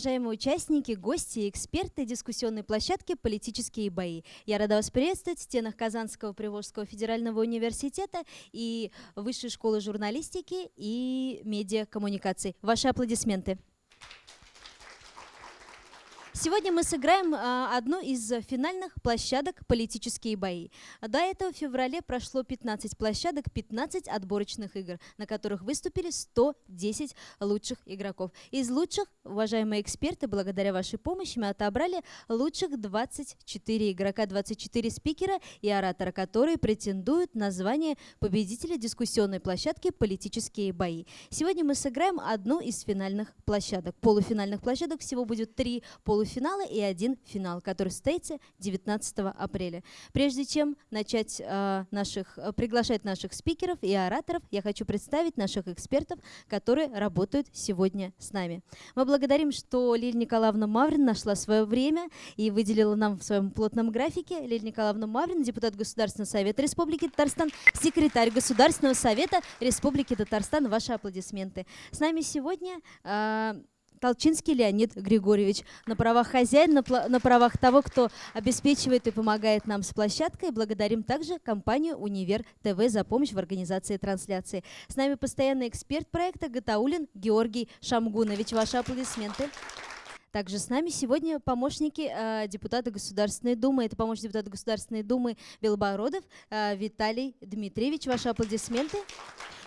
Уважаемые участники, гости и эксперты дискуссионной площадки «Политические бои». Я рада вас приветствовать в стенах Казанского Приволжского федерального университета и Высшей школы журналистики и медиакоммуникаций. Ваши аплодисменты. Сегодня мы сыграем а, одну из финальных площадок «Политические бои». До этого в феврале прошло 15 площадок, 15 отборочных игр, на которых выступили 110 лучших игроков. Из лучших, уважаемые эксперты, благодаря вашей помощи мы отобрали лучших 24 игрока, 24 спикера и оратора, которые претендуют на звание победителя дискуссионной площадки «Политические бои». Сегодня мы сыграем одну из финальных площадок. Полуфинальных площадок всего будет три полуфинала полуфинала и один финал, который состоится 19 апреля. Прежде чем начать э, наших, э, приглашать наших спикеров и ораторов, я хочу представить наших экспертов, которые работают сегодня с нами. Мы благодарим, что Лилия Николаевна Маврин нашла свое время и выделила нам в своем плотном графике. Лилия Николаевна Маврин, депутат Государственного совета Республики Татарстан, секретарь Государственного совета Республики Татарстан. Ваши аплодисменты. С нами сегодня э, Толчинский Леонид Григорьевич на правах хозяина, на, правах того, кто обеспечивает и помогает нам с площадкой. Благодарим также компанию «Универ ТВ» за помощь в организации трансляции. С нами постоянный эксперт проекта Гатаулин Георгий Шамгунович. Ваши аплодисменты. Также с нами сегодня помощники э, депутата Государственной Думы. Это помощник депутата Государственной Думы Белобородов э, Виталий Дмитриевич. Ваши аплодисменты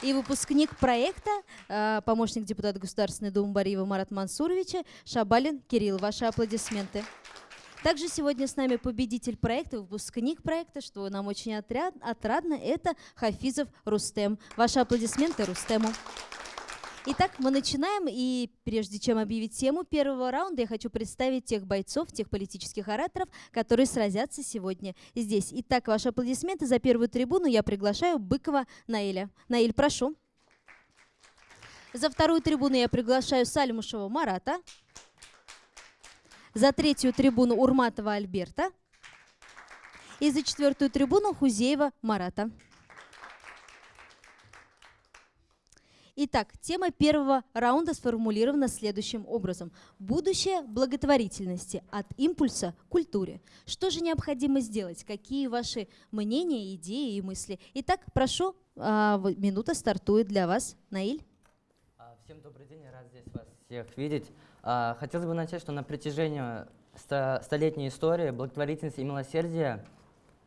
и выпускник проекта, э, помощник депутата Государственной Думы Бариева Марат Мансуровича Шабалин Кирилл. Ваши аплодисменты. Также сегодня с нами победитель проекта, выпускник проекта, что нам очень отряд, отрадно, это Хафизов Рустем. Ваши аплодисменты Рустему. Итак, мы начинаем, и прежде чем объявить тему первого раунда, я хочу представить тех бойцов, тех политических ораторов, которые сразятся сегодня здесь. Итак, ваши аплодисменты за первую трибуну я приглашаю Быкова Наиля. Наиль, прошу. За вторую трибуну я приглашаю Сальмушева Марата. За третью трибуну Урматова Альберта. И за четвертую трибуну Хузеева Марата. Итак, тема первого раунда сформулирована следующим образом. Будущее благотворительности от импульса к культуре. Что же необходимо сделать? Какие ваши мнения, идеи и мысли? Итак, прошу, а, минута стартует для вас. Наиль? А, всем добрый день, рад здесь вас всех видеть. А, хотелось бы начать, что на протяжении столетней истории благотворительность и милосердие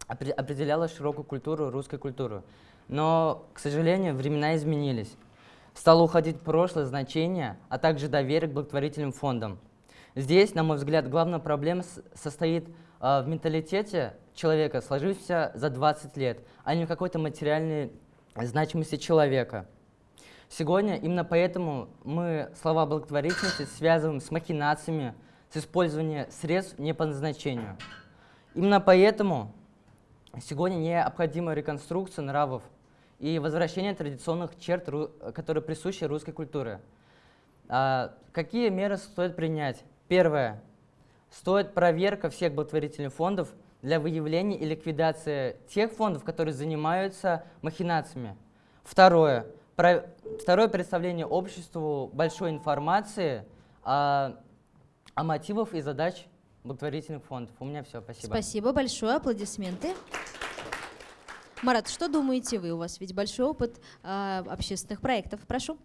определяла широкую культуру, русскую культуру. Но, к сожалению, времена изменились. Стало уходить прошлое значение, а также доверие к благотворительным фондам. Здесь, на мой взгляд, главная проблема состоит э, в менталитете человека, сложившемся за 20 лет, а не в какой-то материальной значимости человека. Сегодня именно поэтому мы слова благотворительности связываем с махинациями, с использованием средств не по назначению. Именно поэтому сегодня необходима реконструкция нравов и возвращение традиционных черт, которые присущи русской культуре. А, какие меры стоит принять? Первое. Стоит проверка всех благотворительных фондов для выявления и ликвидации тех фондов, которые занимаются махинациями. Второе. Про, второе представление обществу большой информации о, о мотивах и задач благотворительных фондов. У меня все. Спасибо. Спасибо большое. Аплодисменты. Марат, что думаете вы? У вас ведь большой опыт э, общественных проектов. Прошу.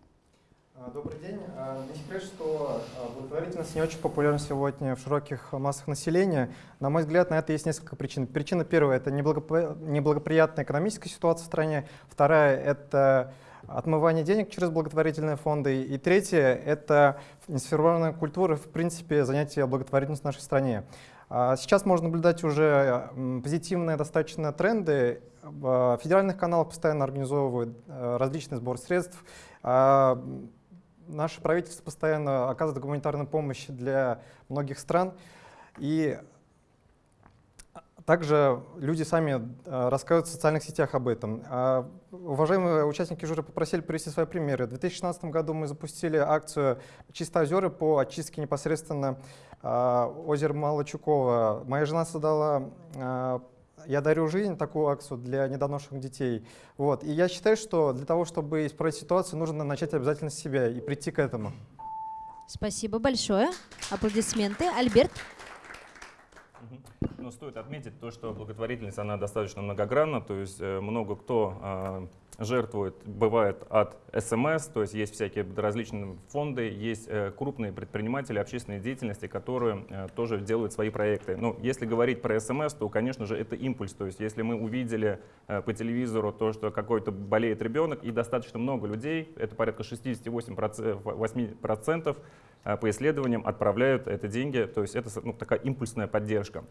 А, добрый день. А, не секрет, что а, благотворительность не очень популярна сегодня в широких массах населения. На мой взгляд, на это есть несколько причин. Причина первая – это неблагоприятная экономическая ситуация в стране. Вторая – это отмывание денег через благотворительные фонды. И третье – это несформированная культура, в принципе, занятия благотворительностью в нашей стране. Сейчас можно наблюдать уже позитивные достаточно тренды. В федеральных каналах постоянно организовывают э, различный сбор средств. Наше правительство постоянно оказывает гуманитарную помощь для многих стран. И также люди сами э, рассказывают в социальных сетях об этом. А, уважаемые участники жюри попросили привести свои примеры. В 2016 году мы запустили акцию «Чистые озера» по очистке непосредственно а, озера Малочукова. Моя жена создала а, «Я дарю жизнь» такую акцию для недоношенных детей. Вот. И я считаю, что для того, чтобы исправить ситуацию, нужно начать обязательно с себя и прийти к этому. Спасибо большое. Аплодисменты. Альберт. Но стоит отметить то, что благотворительность, она достаточно многогранна, то есть э, много кто э, жертвует, бывает от СМС, то есть есть всякие различные фонды, есть э, крупные предприниматели общественной деятельности, которые э, тоже делают свои проекты. Но если говорить про СМС, то, конечно же, это импульс, то есть если мы увидели по телевизору то, что какой-то болеет ребенок, и достаточно много людей, это порядка 68% 8%, э, по исследованиям отправляют это деньги, то есть это ну, такая импульсная поддержка.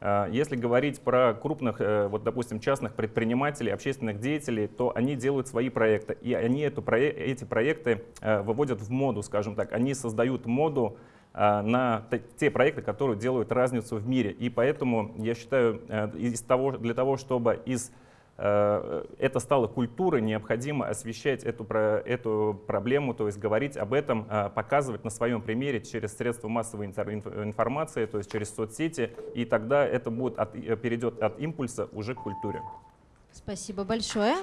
А, если говорить про крупных, э, вот, допустим, частных предпринимателей, общественных деятелей, то они делают свои проекты, и они эту, эти проекты э, выводят в моду, скажем так. Они создают моду на те проекты, которые делают разницу в мире. И поэтому я считаю, э, из того, для того, чтобы из Э, это стало культурой, необходимо освещать эту, эту проблему, то есть говорить об этом, э, показывать на своем примере через средства массовой информации, то есть через соцсети, и тогда это будет от, э, перейдет от импульса уже к культуре. Спасибо большое.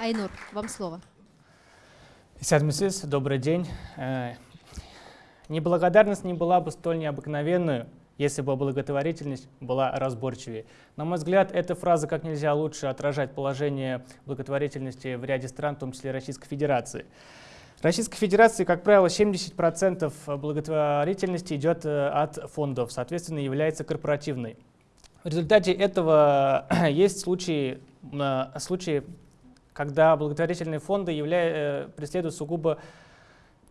Айнур, вам слово. Исядмисис, добрый день. Неблагодарность не была бы столь необыкновенную, если бы благотворительность была разборчивее. На мой взгляд, эта фраза как нельзя лучше отражает положение благотворительности в ряде стран, в том числе Российской Федерации. Российской Федерации, как правило, 70% благотворительности идет э, от фондов, соответственно, является корпоративной. В результате этого есть случаи, э, случаи когда благотворительные фонды являют, э, преследуют сугубо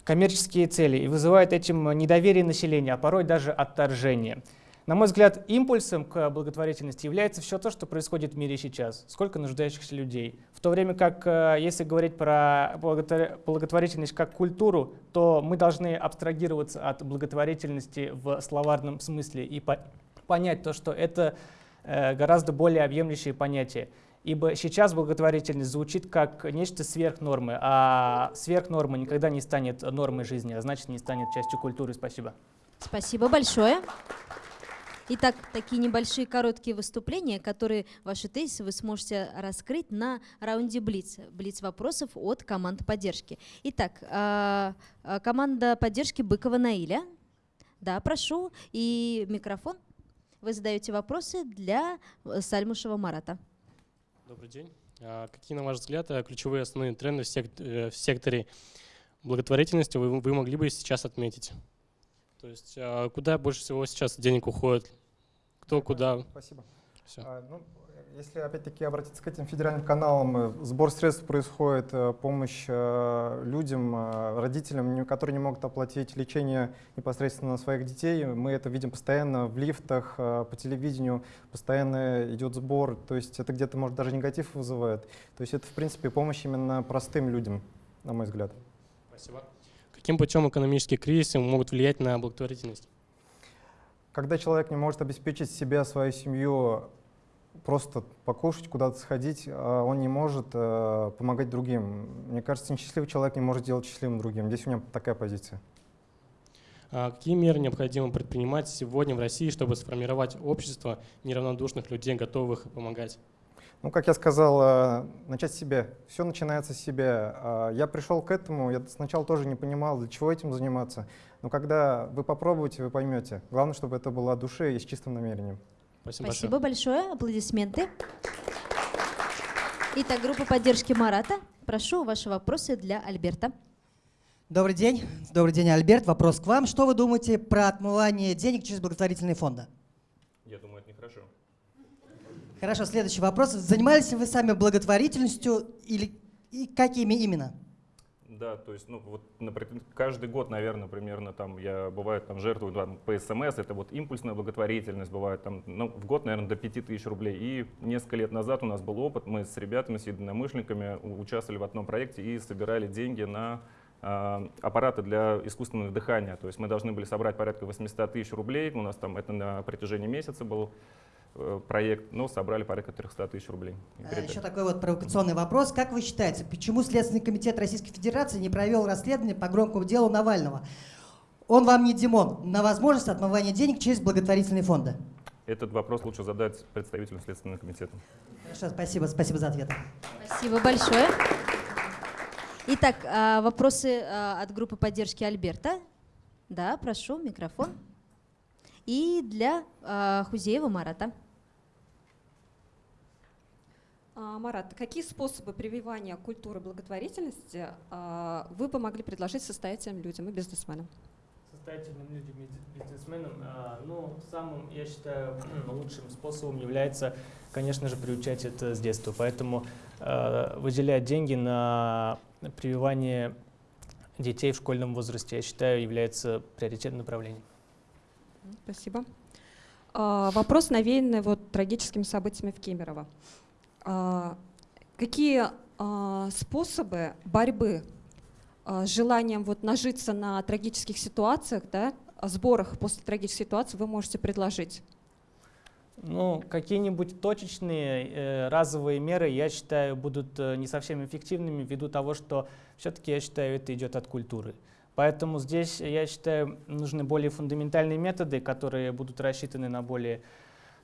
коммерческие цели и вызывают этим недоверие населения, а порой даже отторжение. На мой взгляд, импульсом к благотворительности является все то, что происходит в мире сейчас. Сколько нуждающихся людей. В то время как, э, если говорить про благотворительность как культуру, то мы должны абстрагироваться от благотворительности в словарном смысле и понять то, что это э, гораздо более объемлющее понятие. Ибо сейчас благотворительность звучит как нечто сверх нормы, а сверх нормы никогда не станет нормой жизни, а значит не станет частью культуры. Спасибо. Спасибо большое. Итак, такие небольшие короткие выступления, которые ваши тезисы вы сможете раскрыть на раунде Блиц. Блиц вопросов от команды поддержки. Итак, а, а, команда поддержки Быкова Наиля. Да, прошу. И микрофон. Вы задаете вопросы для Сальмушева Марата. Добрый день. А какие, на ваш взгляд, э, ключевые основные тренды в э, секторе благотворительности вы, могли бы сейчас отметить? То есть а куда больше всего сейчас денег уходит? Кто куда? Спасибо. Все. А, ну, если опять-таки обратиться к этим федеральным каналам, э, сбор средств происходит, э, помощь э, людям, родителям, которые не могут оплатить лечение непосредственно своих детей. Мы это видим постоянно в лифтах, по телевидению, постоянно идет сбор, то есть это где-то, может, даже негатив вызывает. То есть это, в принципе, помощь именно простым людям, на мой взгляд. Спасибо. Каким путем экономические кризисы могут влиять на благотворительность? Когда человек не может обеспечить себя, свою семью просто покушать, куда-то сходить, а он не может э, помогать другим. Мне кажется, несчастливый человек не может делать счастливым другим. Здесь у меня такая позиция. А какие меры необходимо предпринимать сегодня в России, чтобы сформировать общество неравнодушных людей, готовых помогать? Ну, как я сказал, э, начать с себя. Все начинается с себя. А я пришел к этому, я сначала тоже не понимал, для чего этим заниматься. Но когда вы попробуете, вы поймете. Главное, чтобы это было от души и с чистым намерением. Спасибо, Спасибо большое. большое. Аплодисменты. Итак, группа поддержки Марата. Прошу ваши вопросы для Альберта. Добрый день. Добрый день, Альберт. Вопрос к вам. Что вы думаете про отмывание денег через благотворительные фонды? Я думаю, это нехорошо. Хорошо, следующий вопрос. Занимались ли вы сами благотворительностью или и какими именно? Да, то есть, ну, вот, например, каждый год, наверное, примерно там я бывает там жертвую там, по СМС, это вот импульсная благотворительность, бывает там, ну, в год, наверное, до 5000 рублей. И несколько лет назад у нас был опыт, мы с ребятами, с единомышленниками участвовали в одном проекте и собирали деньги на э, аппараты для искусственного дыхания. То есть мы должны были собрать порядка 800 тысяч рублей, у нас там это на протяжении месяца был Э, проект, но собрали порядка 300 тысяч рублей. А, еще такой вот провокационный вопрос. Как вы считаете, почему Следственный комитет Российской Федерации не провел расследование по громкому делу Навального? Он вам не Димон на возможность отмывания денег через благотворительные фонды. Этот вопрос лучше задать представителю Следственного комитета. Хорошо, спасибо, спасибо за ответ. Спасибо большое. Итак, а, вопросы а, от группы поддержки Альберта. Да, прошу, микрофон. И для а, Хузеева Марата. А, Марат, какие способы прививания культуры благотворительности а, вы бы могли предложить состоятельным людям и бизнесменам? Состоятельным людям и бизнесменам, а, ну, самым, я считаю, лучшим способом является, конечно же, приучать это с детства. Поэтому а, выделять деньги на прививание детей в школьном возрасте, я считаю, является приоритетным направлением. Спасибо. А, Вопрос, навеянный вот трагическими событиями в Кемерово. А, Какие а, способы борьбы с желанием вот нажиться на трагических ситуациях, да, сборах после трагических ситуаций вы можете предложить? Ну, какие-нибудь точечные э, разовые меры, я считаю, будут э, не совсем эффективными ввиду того, что все-таки, я считаю, это идет от культуры. Поэтому здесь, я считаю, нужны более фундаментальные методы, которые будут рассчитаны на более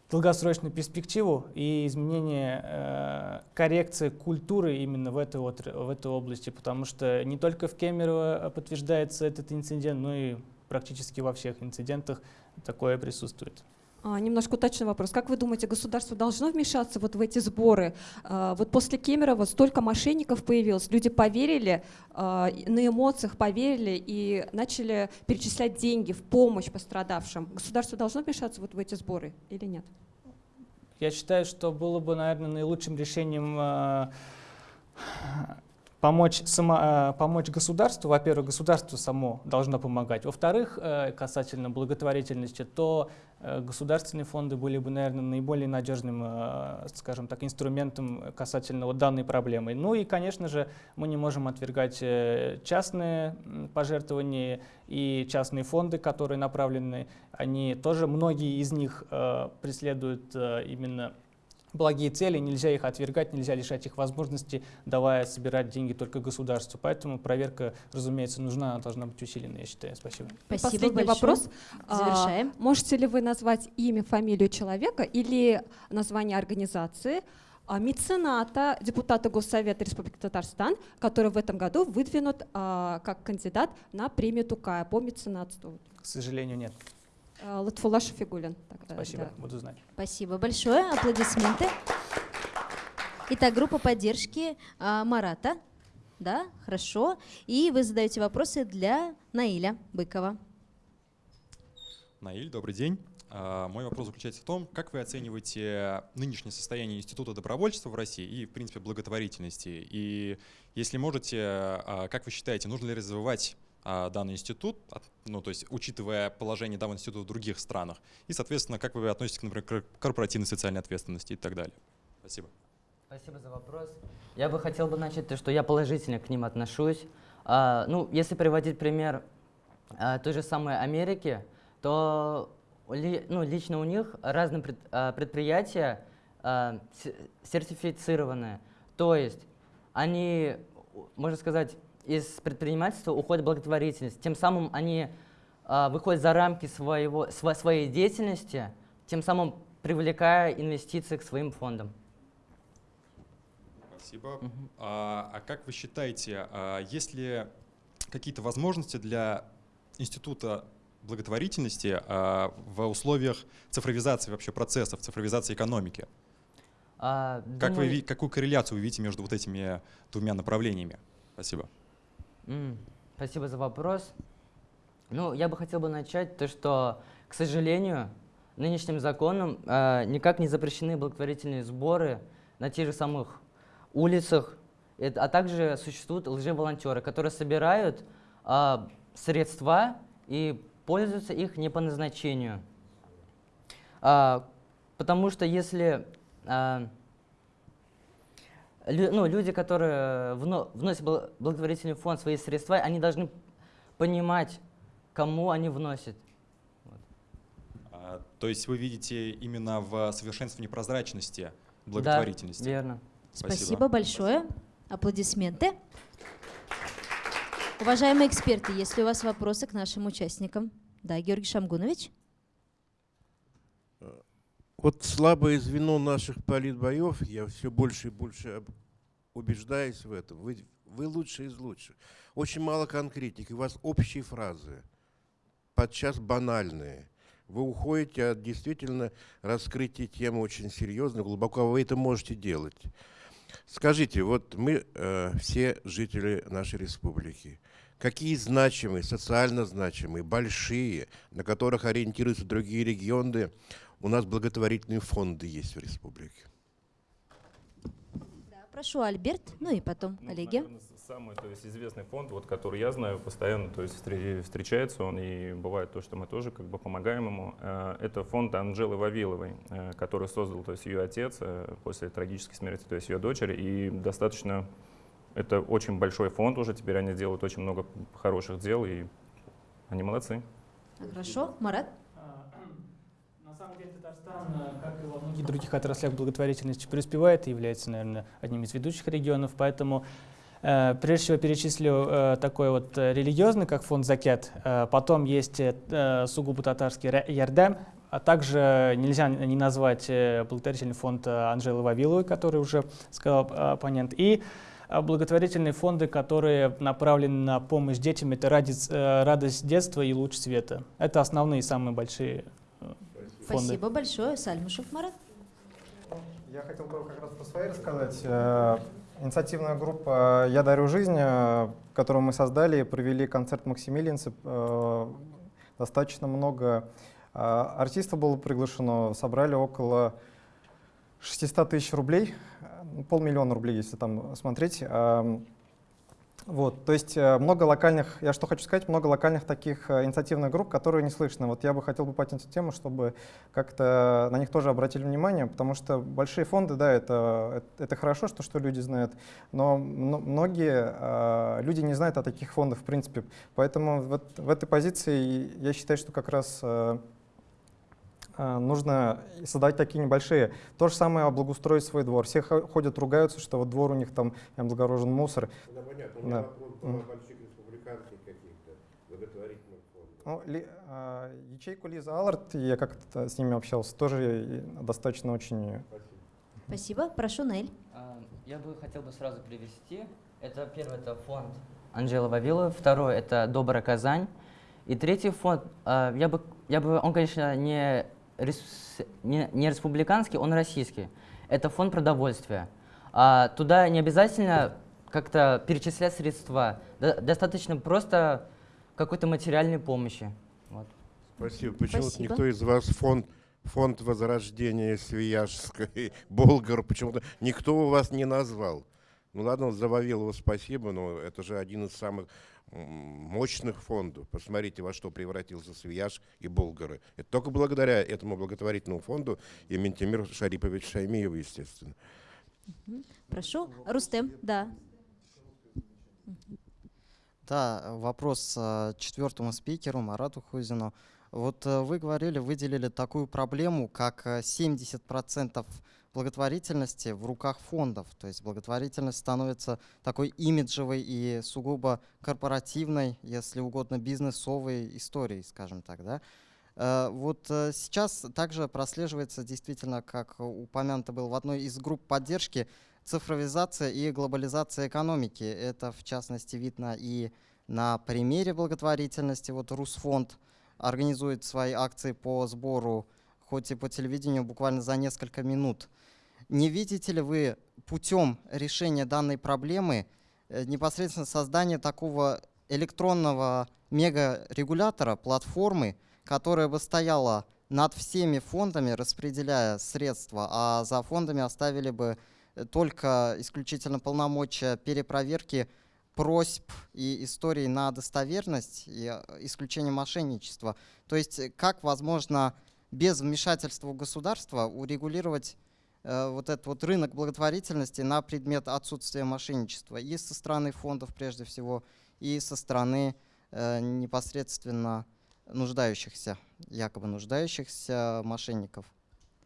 долгосрочную перспективу и изменение, э, коррекция культуры именно в этой, в этой области, потому что не только в Кемерово подтверждается этот инцидент, но и практически во всех инцидентах такое присутствует. А, Немножко уточный вопрос. Как вы думаете, государство должно вмешаться вот в эти сборы? А, Вот после Кемерово столько мошенников появилось, люди поверили, а, на эмоциях поверили и начали перечислять деньги в помощь пострадавшим. Государство должно вмешаться вот в эти сборы или нет? Я считаю, что было бы, наверное, наилучшим решением помочь, само, э, помочь государству. Во-первых, государство само должно помогать. Во-вторых, э, касательно благотворительности, то э, государственные фонды были бы, наверное, наиболее надежным, скажем так, инструментом касательно вот данной проблемы. Ну и, конечно же, мы не можем отвергать частные пожертвования и частные фонды, которые направлены, они тоже, многие из них преследуют именно благие цели, нельзя их отвергать, нельзя лишать их возможности, давая собирать деньги только государству. Поэтому проверка, разумеется, нужна, она должна быть усиленной, я считаю. Спасибо. Спасибо Последний большое. вопрос. А, Завершаем. Можете ли вы назвать имя, фамилию человека или название организации, а, мецената, депутата Госсовета Республики Татарстан, который в этом году выдвинут а, как кандидат на премию Тукая по меценатству? К сожалению, нет. А, Латфулла Шафигулин. тогда, Спасибо, да. буду знать. Спасибо большое. Аплодисменты. Итак, группа поддержки а, Марата. Да, хорошо. И вы задаете вопросы для Наиля Быкова. Наиль, добрый день. А, Мой вопрос заключается в том, как вы оцениваете нынешнее состояние Института добровольчества в России и, в принципе, благотворительности? И если можете, а, как вы считаете, нужно ли развивать данный институт, ну, то есть учитывая положение данного института в других странах? И, соответственно, как вы относитесь, например, к корпоративной социальной ответственности и так далее? Спасибо. Спасибо за вопрос. Я бы хотел бы начать то, что я положительно к ним отношусь. А, ну, если приводить пример а, той же самой Америки, то ли- ну, лично у них разные пред- а, предприятия а, с- сертифицированные. То есть они, можно сказать, из предпринимательства уходят в благотворительность. Тем самым они а, выходят за рамки своего, сво- своей деятельности, тем самым привлекая инвестиции к своим фондам. Спасибо. А, а как вы считаете, а, есть ли какие-то возможности для института благотворительности а, в условиях цифровизации вообще процессов, цифровизации экономики? А, Как вы, думаю- ви- какую корреляцию вы видите между вот этими двумя направлениями? Спасибо. Спасибо за вопрос. Ну, я бы хотел бы начать то, что, к сожалению, нынешним законом э, никак не запрещены благотворительные сборы на тех же самых улицах, а также существуют лжеволонтеры, которые собирают а, средства и пользуются их не по назначению. А, потому что если а, лю- ну, люди, которые вно- вносят в благотворительный фонд свои средства, они должны понимать, кому они вносят. А, то есть вы видите именно в совершенствовании прозрачности благотворительности? Да, верно. Спасибо, большое. Аплодисменты. Уважаемые эксперты, есть ли у вас вопросы к нашим участникам? Да, Георгий Шамгунович. Вот слабое звено наших политбоев, я все больше и больше убеждаюсь в этом. Вы вы лучшие из лучших. Очень мало конкретики, у вас общие фразы, подчас банальные. Вы уходите от действительно раскрытия темы очень серьезно, глубоко, вы это можете делать. Скажите, вот мы э, все жители нашей республики, какие значимые, социально значимые, большие, на которых ориентируются другие регионы, у нас благотворительные фонды есть в республике? Да, прошу, Альберт, ну и потом Ну, коллеги. наверное, самый то есть, известный фонд, вот, который я знаю, постоянно то есть, встре- встречается он, и бывает то, что мы тоже как бы помогаем ему. Э, Это фонд Анжелы Вавиловой, э, который создал то есть, ее отец э, после трагической смерти то есть, ее дочери, и достаточно, это очень большой фонд уже, теперь они делают очень много хороших дел, и они молодцы. Хорошо, Марат? Самом деле Татарстан, э, как и во многих других отраслях. благотворительности, преуспевает и является, наверное, одним из ведущих регионов, поэтому э, прежде всего перечислю э, такой вот религиозный, как фонд «Закят», потом есть сугубо татарский «Ра- «Ярдам», а также нельзя не назвать благотворительный фонд Анжелы Вавиловой, который уже сказал оппонент, и благотворительные фонды, которые направлены на помощь детям, это «Радость, детства и луч света. Это основные самые большие фонды. Спасибо большое. Сальмушев Марат. Я хотел бы как раз про свои рассказать. Э, Инициативная группа «Я дарю жизнь», э, которую мы создали, провели концерт «Максимилианцы». Э, Достаточно много артистов было приглашено, собрали около 600 тысяч рублей, полмиллиона рублей, если там смотреть. Вот, то есть э, много локальных, я что хочу сказать, много локальных таких э, инициативных групп, которые не слышны. Вот я бы хотел бы поднять эту тему, чтобы как-то на них тоже обратили внимание, потому что большие фонды, да, это, это, это хорошо, что, что люди знают, но мно- многие э, люди не знают о таких фондах в принципе. Поэтому вот в этой позиции я считаю, что как раз э, э, нужно создать такие небольшие. То же самое облагоустроить свой двор. Все хо- ходят, ругаются, что вот двор у них там облагорожен мусор. Да, понятно. У меня Да. вопрос Мгм. больших республиканских каких-то благотворительных фондов. Ну, ли- а, ячейку Лиза Аллард, я как-то с ними общался, тоже достаточно очень... Спасибо. Прошу, Нель. А, Я бы хотел бы сразу привести. Это первый это фонд Анжела Вавилова, второй это Добрая Казань, и третий фонд, а, я бы, я бы, он, конечно, не, не, не республиканский, он российский. Это фонд продовольствия. А, Туда не обязательно как-то перечислять средства, до- достаточно просто какой-то материальной помощи. Вот. Спасибо. Почему Спасибо. никто из вас фонд, фонд возрождения Свияжской, Болгар, почему-то никто у вас не назвал? Ну ладно, за Вавилова спасибо, но это же один из самых мощных фондов. Посмотрите, во что превратился Свияж и Болгары. Это только благодаря этому благотворительному фонду и Ментимир Шарипович Шаймиев, естественно. Прошу. Рустем. Да. Да, вопрос э, четвертому спикеру Марату Хузину. Вот э, вы говорили, выделили такую проблему, как э, 70% благотворительности в руках фондов. То есть благотворительность становится такой имиджевой и сугубо корпоративной, если угодно, бизнесовой историей, скажем так, да? Э, Вот э, сейчас также прослеживается действительно, как упомянуто было в одной из групп поддержки, цифровизация и глобализация экономики. Это, в частности, видно и на примере благотворительности. Вот Русфонд организует свои акции по сбору, хоть и по телевидению, буквально за несколько минут. Не видите ли вы путем решения данной проблемы э, непосредственно создания такого электронного мегарегулятора, платформы, которая бы стояла над всеми фондами, распределяя средства, а за фондами оставили бы э, только исключительно полномочия перепроверки просьб и историй на достоверность и э, исключение мошенничества. То есть как возможно без вмешательства государства урегулировать вот этот вот рынок благотворительности на предмет отсутствия мошенничества и со стороны фондов прежде всего, и со стороны э, непосредственно нуждающихся, якобы нуждающихся мошенников.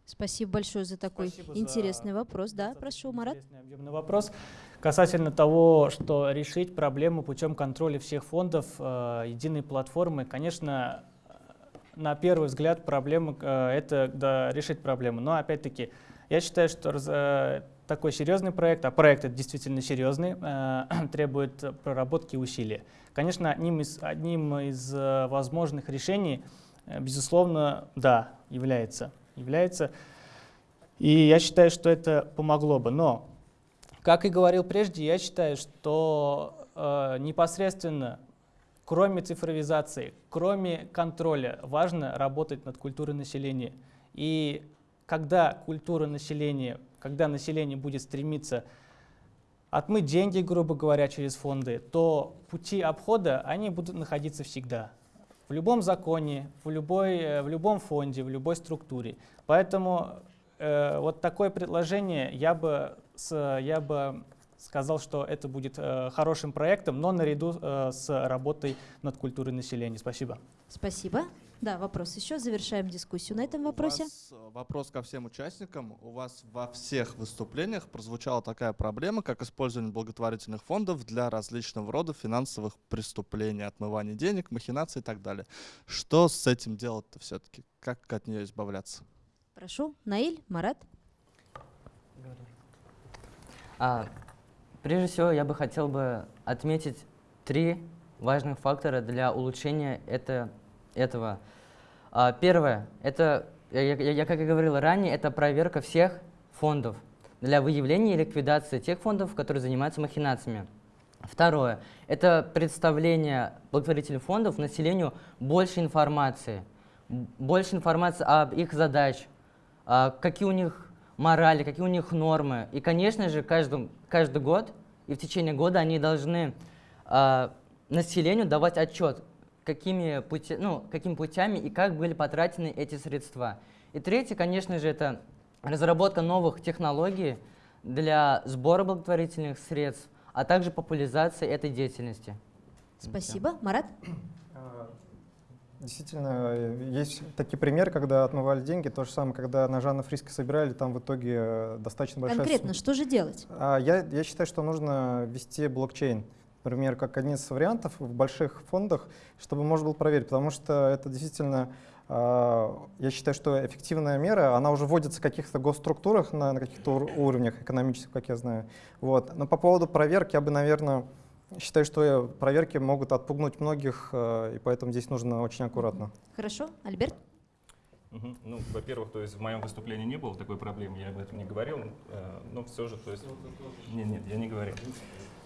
Спасибо большое за такой Спасибо за интересный вопрос. Да, прошу, Марат. интересный, объемный вопрос касательно того, что решить проблему путем контроля всех фондов э, единой платформы. Конечно, э, на первый взгляд проблема э, это да, решить проблему. Но опять-таки, я считаю, что э, такой серьезный проект, а проект это действительно серьезный, э, требует проработки и усилий. Конечно, одним из, одним из э, возможных решений, безусловно, да, является. является. И я считаю, что это помогло бы. Но, как и говорил прежде, я считаю, что э, непосредственно кроме цифровизации, кроме контроля, важно работать над культурой населения. И когда культура населения, когда население будет стремиться отмыть деньги, грубо говоря, через фонды, то пути обхода, они будут находиться всегда. В любом законе, в, любой, э, в любом фонде, в любой структуре. Поэтому э, вот такое предложение я бы, с, я бы сказал, что это будет э, хорошим проектом, но наряду э, с работой над культурой населения. Спасибо. Спасибо. Да, вопрос еще. Завершаем дискуссию на этом вопросе. У вас э, вопрос ко всем участникам. У вас во всех выступлениях прозвучала такая проблема, как использование благотворительных фондов для различного рода финансовых преступлений, отмывания денег, махинаций и так далее. Что с этим делать-то все-таки? Как от нее избавляться? Прошу. Наиль, Марат. А, прежде всего, я бы хотел бы отметить три важных фактора для улучшения это, этого. А, первое, это, я, я, я, как и говорил ранее, это проверка всех фондов для выявления и ликвидации тех фондов, которые занимаются махинациями. Второе, это представление благотворительных фондов населению больше информации, больше информации об их задачах, какие у них морали, какие у них нормы. И, конечно же, каждый, каждый год и в течение года они должны э, населению давать отчет, какими, пути, ну, какими путями и как были потрачены эти средства. И третье, конечно же, это разработка новых технологий для сбора благотворительных средств, а также популяризация этой деятельности. Спасибо. Марат? Действительно, есть такие примеры, когда отмывали деньги. То же самое, когда на Жанна Фриска собирали, там в итоге э, достаточно большая Конкретно, сумма. что же делать? А, я, я считаю, что нужно ввести блокчейн. Например, как один из вариантов в больших фондах, чтобы можно было проверить. Потому что это действительно, а, я считаю, что эффективная мера, она уже вводится в каких-то госструктурах на, на каких-то уровнях экономических, как я знаю. Вот. Но по поводу проверки я бы, наверное, Считаю, что проверки могут отпугнуть многих, э, и поэтому здесь нужно очень аккуратно. Хорошо. Альберт? Угу. Ну, во-первых, то есть в моем выступлении не было такой проблемы, я об этом не говорил, э, но все же, то есть... Нет, нет, я не говорил.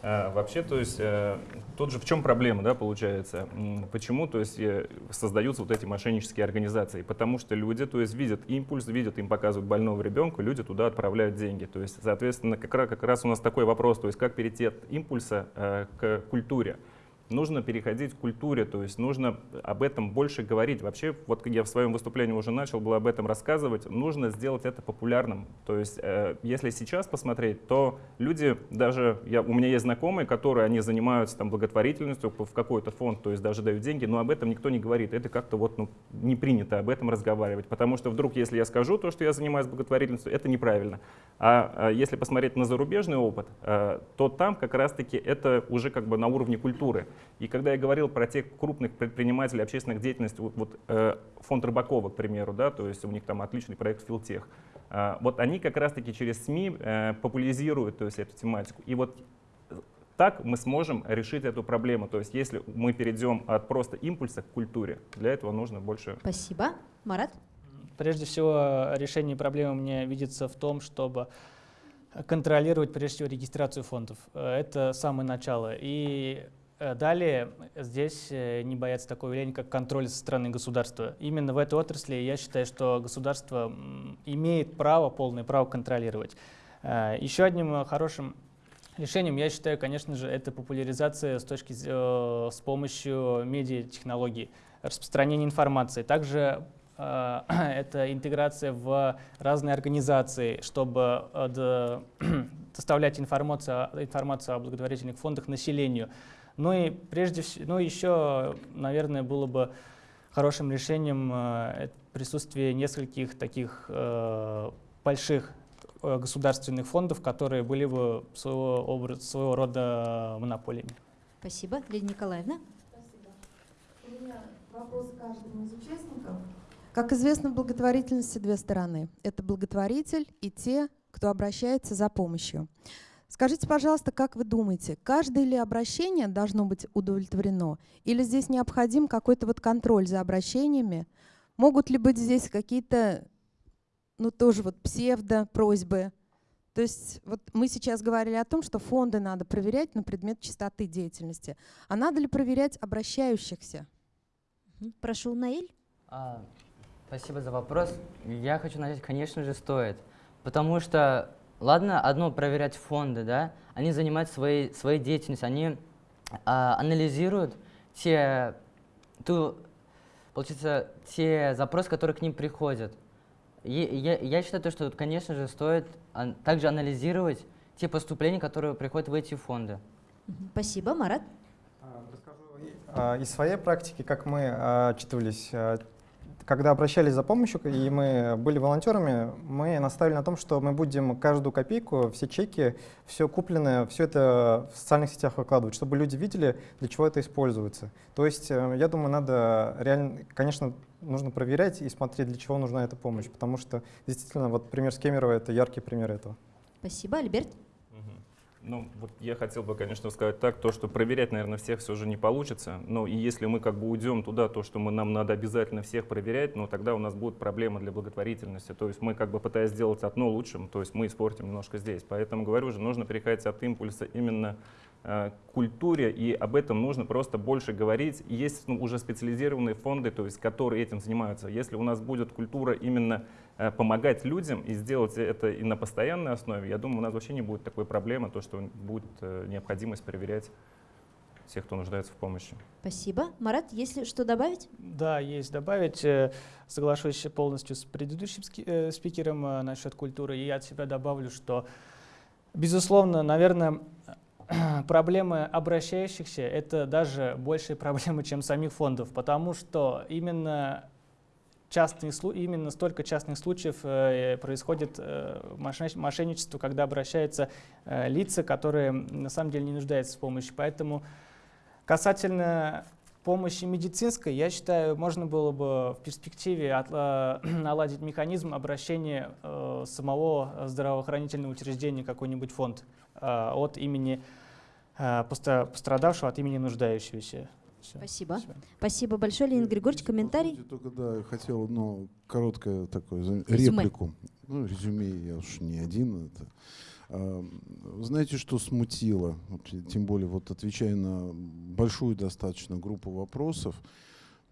А, вообще, то есть, э, тут же в чем проблема, да, получается? Почему, то есть, э, создаются вот эти мошеннические организации? Потому что люди, то есть, видят импульс, видят, им показывают больного ребенка, люди туда отправляют деньги. То есть, соответственно, как раз, как раз у нас такой вопрос, то есть, как перейти от импульса э, к культуре нужно переходить к культуре, то есть нужно об этом больше говорить. Вообще, вот я в своем выступлении уже начал было об этом рассказывать, нужно сделать это популярным. То есть, э, если сейчас посмотреть, то люди, даже я, у меня есть знакомые, которые они занимаются там благотворительностью в какой-то фонд, то есть даже дают деньги, но об этом никто не говорит. Это как-то вот ну, не принято об этом разговаривать, потому что вдруг, если я скажу то, что я занимаюсь благотворительностью, это неправильно. А, а если посмотреть на зарубежный опыт, э, то там как раз-таки это уже как бы на уровне культуры. И когда я говорил про тех крупных предпринимателей общественных деятельности, вот, вот э, фонд Рыбакова, к примеру, да, то есть у них там отличный проект Филтех, э, вот они как раз-таки через СМИ э, популяризируют то есть, эту тематику. И вот так мы сможем решить эту проблему. То есть если мы перейдем от просто импульса к культуре, для этого нужно больше... Спасибо. Марат? Прежде всего, решение проблемы мне видится в том, чтобы контролировать прежде всего регистрацию фондов. Э, это самое начало. И далее здесь э, не боятся такого явления, как контроль со стороны государства. Именно в этой отрасли я считаю, что государство имеет право, полное право контролировать. Э, еще одним хорошим решением, я считаю, конечно же, это популяризация с, точки, с помощью медиатехнологий, распространение информации. Также это интеграция в разные организации, чтобы доставлять информацию, информацию о благотворительных фондах населению. Ну и прежде всего, ну еще, наверное, было бы хорошим решением э, присутствие нескольких таких э, больших э, государственных фондов, которые были бы своего, образ, своего рода монополиями. Спасибо. Лидия Николаевна. Спасибо. У меня вопрос каждому из участников. Как известно, в благотворительности две стороны. Это благотворитель и те, кто обращается за помощью. Скажите, пожалуйста, как вы думаете, каждое ли обращение должно быть удовлетворено? Или здесь необходим какой-то вот контроль за обращениями? Могут ли быть здесь какие-то, ну тоже вот псевдо-просьбы? То есть вот мы сейчас говорили о том, что фонды надо проверять на предмет чистоты деятельности. А надо ли проверять обращающихся? Прошу, Наиль. А, спасибо за вопрос. Я хочу начать, конечно же, стоит. Потому что Ладно, одно проверять фонды, да, они занимаются своей, своей деятельностью, они а, анализируют те, ту, получается, те запросы, которые к ним приходят. И, я, я считаю, что, конечно же, стоит а, также анализировать те поступления, которые приходят в эти фонды. Спасибо, Марат. А, из своей практики, как мы отчитывались когда обращались за помощью, и мы были волонтерами, мы наставили на том, что мы будем каждую копейку, все чеки, все купленное, все это в социальных сетях выкладывать, чтобы люди видели, для чего это используется. То есть, э, я думаю, надо реально, конечно, нужно проверять и смотреть, для чего нужна эта помощь, потому что действительно, вот пример с Кемерова — это яркий пример этого. Спасибо, Альберт. Ну, вот я хотел бы, конечно, сказать так, то, что проверять, наверное, всех все же не получится. Но и если мы как бы уйдем туда, то, что мы, нам надо обязательно всех проверять, ну, тогда у нас будут проблемы для благотворительности. То есть мы как бы пытаясь сделать одно лучшим, то есть мы испортим немножко здесь. Поэтому, говорю же, нужно переходить от импульса именно Э, культуре, и об этом нужно просто больше говорить. Есть ну, уже специализированные фонды, то есть, которые этим занимаются. Если у нас будет культура именно помогать людям и сделать это и на постоянной основе, я думаю, у нас вообще не будет такой проблемы, то, что будет э, необходимость проверять всех, кто нуждается в помощи. Спасибо. Марат, есть ли что добавить? Да, есть добавить. Соглашусь полностью с предыдущим спикером насчет культуры. И я от себя добавлю, что, безусловно, наверное, проблемы обращающихся — это даже большие проблемы, чем самих фондов, потому что именно частные, именно столько частных случаев э, происходит э, мошенничество, когда обращаются э, лица, которые на самом деле не нуждаются в помощи. Поэтому касательно помощи медицинской, я считаю, можно было бы в перспективе наладить механизм обращения самого здравоохранительного учреждения, какой-нибудь фонд от имени Э, пострадавшего от имени нуждающегося. Все. Спасибо. Спасибо. Спасибо большое, Леонид Григорьевич. Комментарий? Только да, хотел ну, короткое такое реплику. Ну, резюме я уж не один. Это. А, знаете, что смутило? Вот, тем более, вот отвечая на большую достаточно группу вопросов,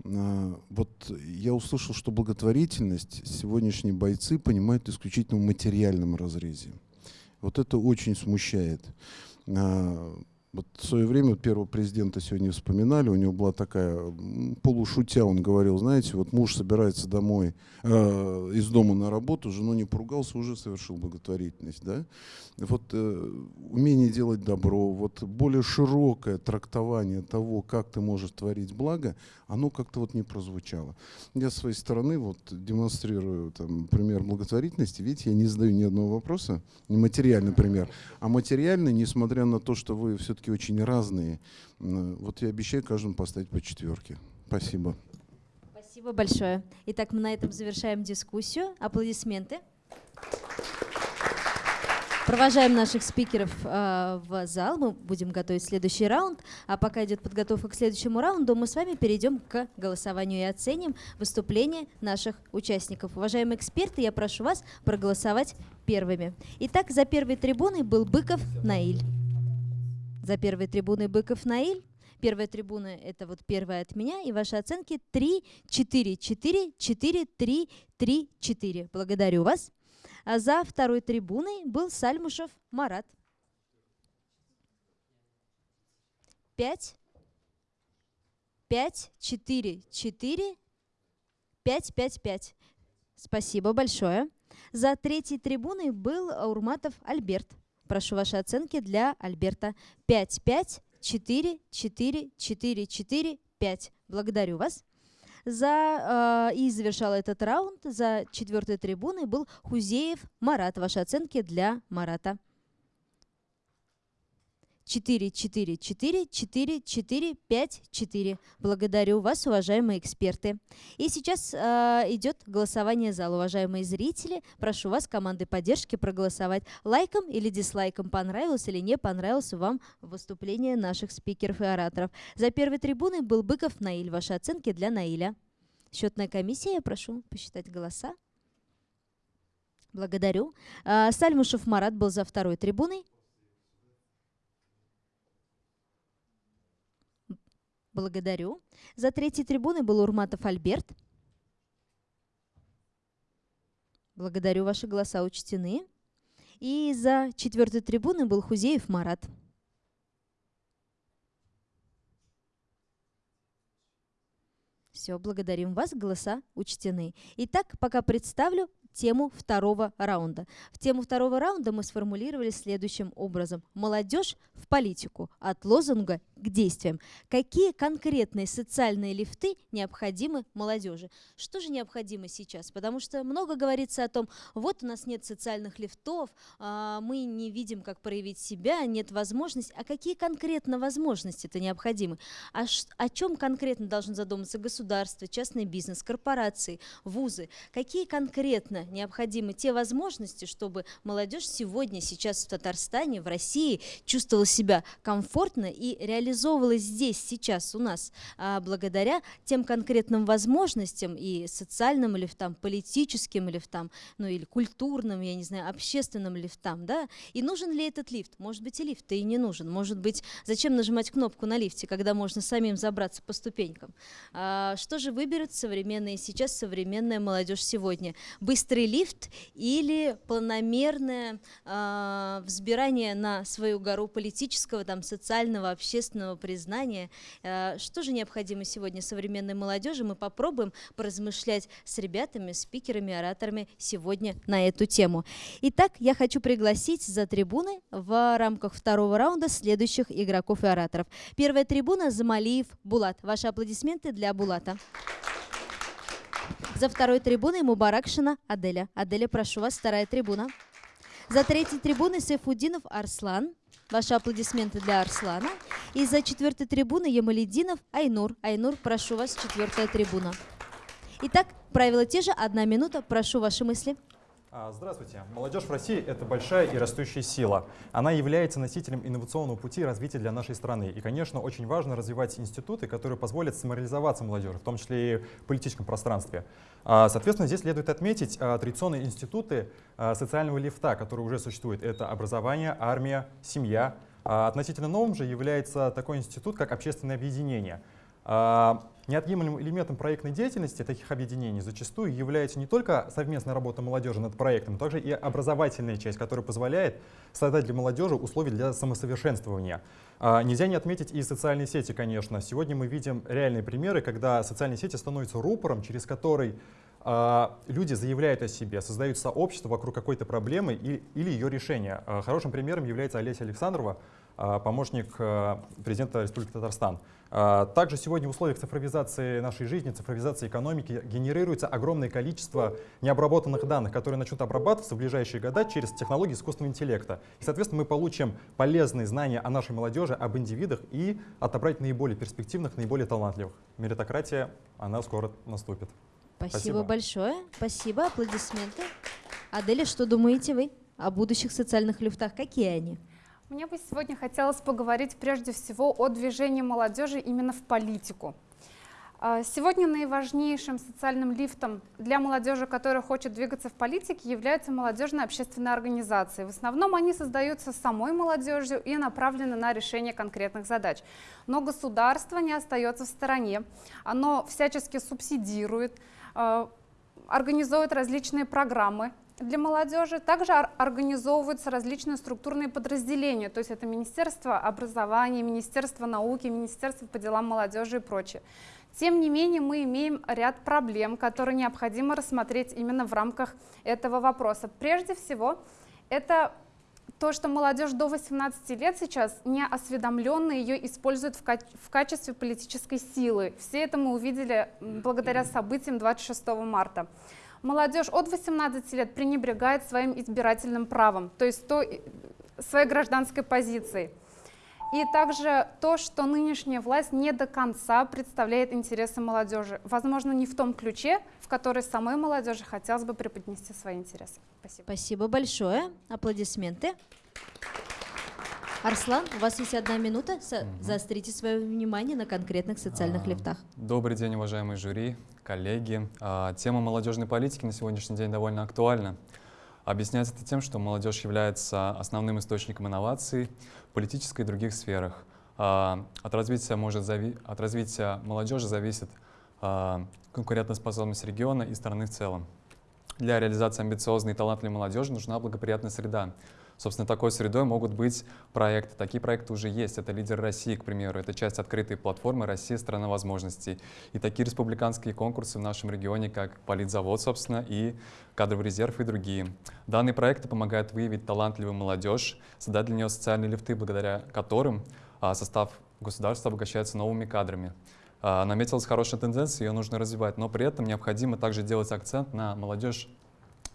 а, вот я услышал, что благотворительность сегодняшние бойцы понимают исключительно в материальном разрезе. Вот это очень смущает. Вот в свое время первого президента сегодня вспоминали, у него была такая, полушутя он говорил, знаете, вот муж собирается домой, э, из дома на работу, жену не поругался, уже совершил благотворительность. Да? Вот э, умение делать добро, вот более широкое трактование того, как ты можешь творить благо, оно как-то вот не прозвучало. Я с своей стороны вот демонстрирую там, пример благотворительности. Видите, я не задаю ни одного вопроса, не материальный пример, а материальный, несмотря на то, что вы все-таки все-таки очень разные. Вот я обещаю каждому поставить по четверке. Спасибо. Спасибо большое. Итак, мы на этом завершаем дискуссию. Аплодисменты. Провожаем наших спикеров э, в зал. Мы будем готовить следующий раунд. А пока идет подготовка к следующему раунду, мы с вами перейдем к голосованию и оценим выступления наших участников. Уважаемые эксперты, я прошу вас проголосовать первыми. Итак, за первой трибуной был Быков Наиль. За первой трибуной Быков Наиль. Первая трибуна — это вот первая от меня, и ваши оценки 3, 4, 4, 4, 3, 3, 4. Благодарю вас. А за второй трибуной был Сальмушев Марат. 5, 5, 4, 4, 5, 5, 5. Спасибо большое. За третьей трибуной был Урматов Альберт. Прошу ваши оценки для Альберта. 5, 5, 4, 4, 4, 4, 5. Благодарю вас. За, э, и завершал этот раунд за четвертой трибуной был Хузеев Марат. Ваши оценки для Марата. 444-4454. Благодарю вас, уважаемые эксперты. И сейчас э, идет голосование зала. Уважаемые зрители, прошу вас команды поддержки проголосовать лайком или дизлайком, понравилось или не понравилось вам выступление наших спикеров и ораторов. За первой трибуной был Быков Наиль. Ваши оценки для Наиля. Счетная комиссия, я прошу посчитать голоса. Благодарю. А, Сальмушев Марат был за второй трибуной. Благодарю. За третьей трибуной был Урматов Альберт. Благодарю, ваши голоса учтены. И за четвертой трибуной был Хузеев Марат. Все, благодарим вас, голоса учтены. Итак, пока представлю тему второго раунда. В тему второго раунда мы сформулировали следующим образом. Молодежь в политику. От лозунга к действиям. Какие конкретные социальные лифты необходимы молодежи? Что же необходимо сейчас? Потому что много говорится о том, вот у нас нет социальных лифтов, а, мы не видим, как проявить себя, нет возможности. А какие конкретно возможности это необходимы? А о чем конкретно должен задуматься государство, частный бизнес, корпорации, вузы? Какие конкретно необходимы те возможности, чтобы молодежь сегодня, сейчас в Татарстане, в России чувствовала себя комфортно и реализовала реализовывалось здесь, сейчас у нас, а, благодаря тем конкретным возможностям и социальным лифтам, политическим лифтам, ну или культурным, я не знаю, общественным лифтам, да? И нужен ли этот лифт? Может быть, и лифт и не нужен. Может быть, зачем нажимать кнопку на лифте, когда можно самим забраться по ступенькам? А, что же выберет современная сейчас современная молодежь сегодня? Быстрый лифт или планомерное а, взбирание на свою гору политического, там, социального, общественного признания. Э, что же необходимо сегодня современной молодежи? Мы попробуем поразмышлять с ребятами, спикерами, ораторами сегодня на эту тему. Итак, я хочу пригласить за трибуны в рамках второго раунда следующих игроков и ораторов. Первая трибуна – Замалиев Булат. Ваши аплодисменты для Булата. За второй трибуной Мубаракшина Аделя. Аделя, прошу вас, вторая трибуна. За третьей трибуной Сайфудинов Арслан. Ваши аплодисменты для Арслана. И за четвертой трибуны Ямалединов Айнур. Айнур, прошу вас, четвертая трибуна. Итак, правила те же. Одна минута. Прошу ваши мысли. А, здравствуйте. Молодежь в России — это большая и растущая сила. Она является носителем инновационного пути развития для нашей страны. И, конечно, очень важно развивать институты, которые позволят самореализоваться молодежи, в том числе и в политическом пространстве. А, соответственно, здесь следует отметить а, традиционные институты социального лифта, которые уже существуют. Это образование, армия, семья. Относительно новым же является такой институт, как общественное объединение — неотъемлемым элементом проектной деятельности таких объединений зачастую является не только совместная работа молодежи над проектом, но также и образовательная часть, которая позволяет создать для молодежи условия для самосовершенствования. А, нельзя не отметить и социальные сети, конечно. Сегодня мы видим реальные примеры, когда социальные сети становятся рупором, через который а, люди заявляют о себе, создают сообщество вокруг какой-то проблемы или, или ее решения. Хорошим примером является Олеся Александрова, помощник президента Республики Татарстан. А, также сегодня в условиях цифровизации нашей жизни, цифровизации экономики генерируется огромное количество необработанных данных, которые начнут обрабатываться в ближайшие годы через технологии искусственного интеллекта. И, соответственно, мы получим полезные знания о нашей молодежи, об индивидах и отобрать наиболее перспективных, наиболее талантливых. Меритократия, она скоро наступит. Спасибо, Спасибо. большое. Спасибо. Аплодисменты. Аделя, что думаете вы о будущих социальных люфтах? Какие они? Мне бы сегодня хотелось поговорить прежде всего о движении молодежи именно в политику. А, сегодня наиважнейшим социальным лифтом для молодежи, которая хочет двигаться в политике, являются молодежные общественные организации. В основном они создаются самой молодежью и направлены на решение конкретных задач. Но государство не остается в стороне. Оно всячески субсидирует, а, организует различные программы для молодежи. Также организовываются различные структурные подразделения, то есть это Министерство образования, Министерство науки, Министерство по делам молодежи и прочее. Тем не менее, мы имеем ряд проблем, которые необходимо рассмотреть именно в рамках этого вопроса. Прежде всего, это то, что молодежь до 18 лет сейчас не осведомленно ее используют в, каче в качестве политической силы. Все это мы увидели благодаря событиям 26 марта молодежь от 18 лет пренебрегает своим избирательным правом, то есть то, своей гражданской позицией. И также то, что нынешняя власть не до конца представляет интересы молодежи. Возможно, не в том ключе, в который самой молодежи хотелось бы преподнести свои интересы. Спасибо. Спасибо большое. Аплодисменты. Арслан, у вас есть одна минута. Со- Заострите свое внимание на конкретных социальных А, лифтах. Добрый день, уважаемые жюри, коллеги. А, Тема молодежной политики на сегодняшний день довольно актуальна. Объясняется это тем, что молодежь является основным источником инноваций в политической и других сферах. А, От развития, может зави- от развития молодежи зависит а, конкурентоспособность региона и страны в целом. Для реализации амбициозной и талантливой молодежи нужна благоприятная среда. Собственно, такой средой могут быть проекты. Такие проекты уже есть. Это «Лидер России», к примеру. Это часть открытой платформы «Россия – страна возможностей». И такие республиканские конкурсы в нашем регионе, как «Политзавод», собственно, и «Кадровый резерв» и другие. Данные проекты помогают выявить талантливую молодежь, создать для нее социальные лифты, благодаря которым а, состав государства обогащается новыми кадрами. А, Наметилась хорошая тенденция, ее нужно развивать, но при этом необходимо также делать акцент на молодежь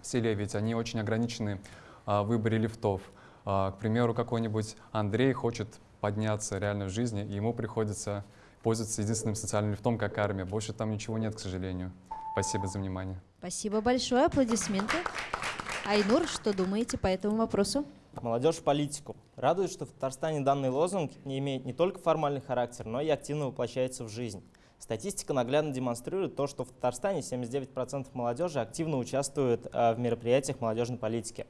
в селе, ведь они очень ограничены а, выборе лифтов. А, К примеру, какой-нибудь Андрей хочет подняться реально в жизни, и ему приходится пользоваться единственным социальным лифтом, как армия. Больше там ничего нет, к сожалению. Спасибо за внимание. Спасибо большое. Аплодисменты. Айнур, что думаете по этому вопросу? Молодежь в политику. Радует, что в Татарстане данный лозунг не имеет не только формальный характер, но и активно воплощается в жизнь. Статистика наглядно демонстрирует то, что в Татарстане 79% молодежи активно участвует э, в мероприятиях молодежной политики.